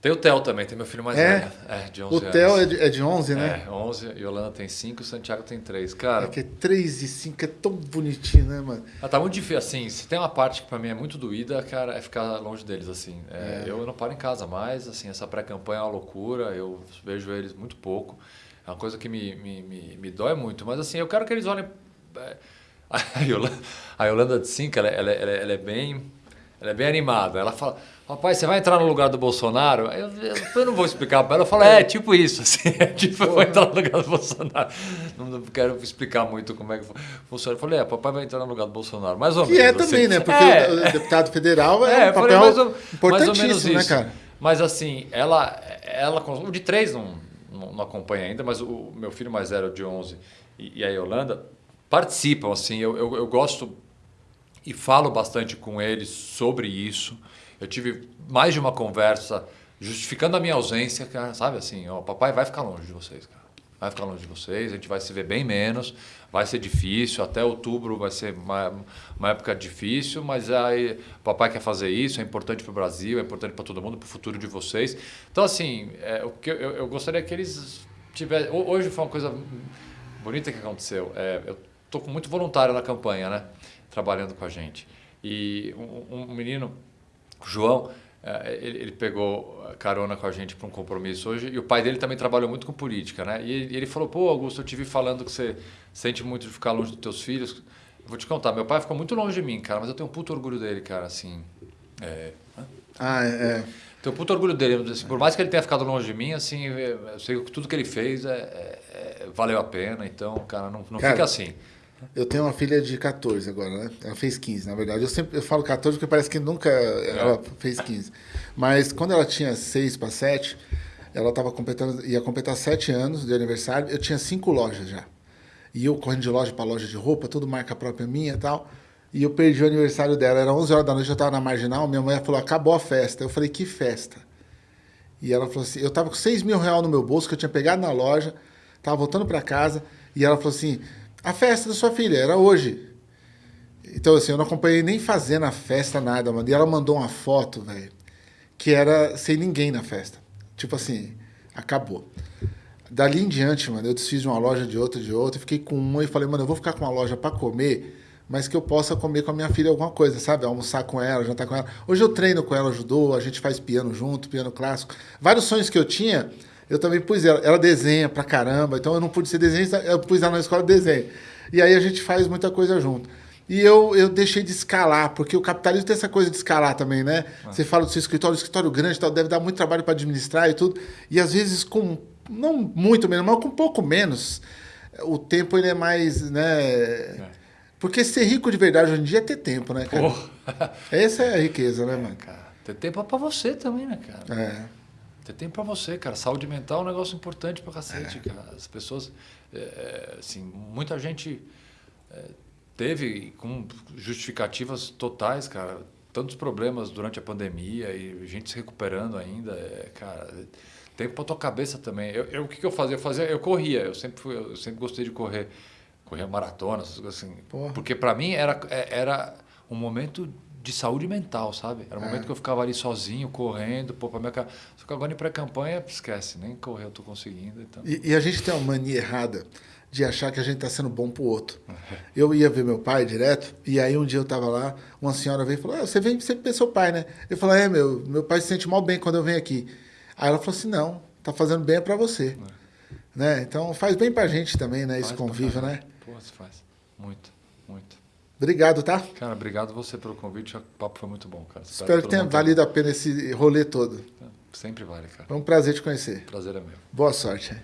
Tem o Theo também, tem meu filho mais É? velho. É, de 11 O Theo é anos. de, é de 11, né? É, 11, Yolanda tem 5, o Santiago tem 3. Cara, É que é 3 e 5 é tão bonitinho, né, mano? Ah, tá muito difícil, assim, se tem uma parte que pra mim é muito doída, cara, é ficar longe deles, assim. É, Eu não paro em casa mais, assim, essa pré-campanha é uma loucura, eu vejo eles muito pouco. É uma coisa que me, me, me, me dói muito, mas assim, eu quero que eles olhem... é, [LAUGHS] A Yolanda, a Yolanda de Cinca, ela, ela, ela, ela é bem... Ela é bem animada. Ela fala, rapaz, você vai entrar no lugar do Bolsonaro? Eu, eu, eu não vou explicar para ela. Eu falo, é, tipo isso. [LAUGHS] Assim, é tipo, eu vou entrar no lugar do Bolsonaro. Não, não quero explicar muito como é que funciona. Eu falei, é, papai vai entrar no lugar do Bolsonaro. Mais ou Que é menos. também, assim. né? Porque É, o, deputado federal é, é, um papel mais ou, mais ou importantíssimo, né, cara? Mas assim, ela, ela, o de três não, não, não acompanha ainda, mas o meu filho mais velho, de 11, e, e a Yolanda, participam, assim, eu, eu gosto e falo bastante com eles sobre isso. Eu tive mais de uma conversa justificando a minha ausência, cara, sabe assim, ó, papai vai ficar longe de vocês, cara. Vai ficar longe de vocês, a gente vai se ver bem menos, vai ser difícil, até outubro vai ser uma, uma época difícil, mas aí papai quer fazer isso, é importante para o Brasil, é importante para todo mundo, para o futuro de vocês. Então, assim, é, o que eu, eu gostaria que eles tivessem. ho- Hoje foi uma coisa bonita que aconteceu. É, eu estou com muito voluntário na campanha, né? Trabalhando com a gente. E um, um menino, João, eh, ele, pegou carona com a gente para um compromisso hoje e o pai dele também trabalhou muito com política, né? E ele, falou: pô, Augusto, eu te vi falando que você sente muito de ficar longe dos teus filhos. Vou te contar, meu pai ficou muito longe de mim, cara, mas eu tenho um puto orgulho dele, cara, assim. É, Ah, é. é. tenho um puto orgulho dele. assim, por mais que ele tenha ficado longe de mim, assim, eu sei que tudo que ele fez é, é- é- valeu a pena. Então, cara, não, não Cara, fica assim. Eu tenho uma filha de 14 agora, né? Ela fez 15, na verdade. Eu sempre eu falo 14 porque parece que nunca ela fez 15. Mas quando ela tinha 6 para 7, ela tava completando, ia completar 7 anos de aniversário. Eu tinha 5 lojas já. E eu correndo de loja para loja de roupa, tudo marca própria minha e tal. E eu perdi o aniversário dela. Era 11 horas da noite, eu tava na marginal. Minha mãe falou: acabou a festa. Eu falei: que festa? E ela falou assim: eu tava com 6 mil reais no meu bolso que eu tinha pegado na loja, tava voltando para casa. E ela falou assim: a festa da sua filha era hoje. Então, assim, eu não acompanhei nem fazendo a festa, nada, mano. E ela mandou uma foto, velho, que era sem ninguém na festa. Tipo assim, acabou. Dali em diante, mano, eu desfiz de uma loja, de outra, de outra. Fiquei com uma e falei, mano, eu vou ficar com uma loja para comer, mas que eu possa comer com a minha filha alguma coisa, sabe? Almoçar com ela, jantar com ela. Hoje eu treino com ela, ajudou, a gente faz piano junto, piano clássico. Vários sonhos que eu tinha, eu também pus ela. Ela desenha pra caramba, então eu não pude ser desenhista, eu pus ela na escola de desenho. E aí a gente faz muita coisa junto. E eu, eu deixei de escalar, porque o capitalismo tem essa coisa de escalar também, né? Ah. Você fala do seu escritório, escritório grande tal, deve dar muito trabalho para administrar e tudo. E às vezes com, não muito menos, mas com um pouco menos, o tempo ele é mais, né? É. Porque ser rico de verdade hoje em dia é ter tempo, né, cara? Oh. Essa é a riqueza, né, mano? Cara, ter tempo é pra você também, né, cara? É. Ter tempo pra você, cara. Saúde mental é um negócio importante pra cacete, é. cara. As pessoas, é, é assim, muita gente é, teve com justificativas totais, cara. Tantos problemas durante a pandemia e gente se recuperando ainda, é, cara. Tempo para tua cabeça também. Eu, eu, o que, que eu fazia? Eu fazia, eu corria. Eu sempre fui, eu sempre gostei de correr, correr maratona, essas coisas assim. Porra. Porque para mim era é, era um momento de saúde mental, sabe? Era um é. momento que eu ficava ali sozinho, correndo, pô, para minha cara. Só que agora em pré-campanha, esquece, nem correr eu tô conseguindo. Então. E, e a gente tem uma mania errada de achar que a gente está sendo bom para o outro. [LAUGHS] Eu ia ver meu pai direto, e aí um dia eu estava lá, uma senhora veio e falou, ah, você vem sempre ver seu pai, né? Eu falei, é, meu, meu pai se sente mal bem quando eu venho aqui. Aí ela falou assim, não, tá fazendo bem é para você. É. Né? Então faz bem para a gente também, né? Faz Esse convívio, né? Pô, se faz. Muito. Obrigado, tá? Cara, obrigado você pelo convite. O papo foi muito bom, cara. Espero, Espero que tenha valido a pena esse rolê todo. Sempre vale, cara. Foi um prazer te conhecer. Prazer é meu. Boa sorte.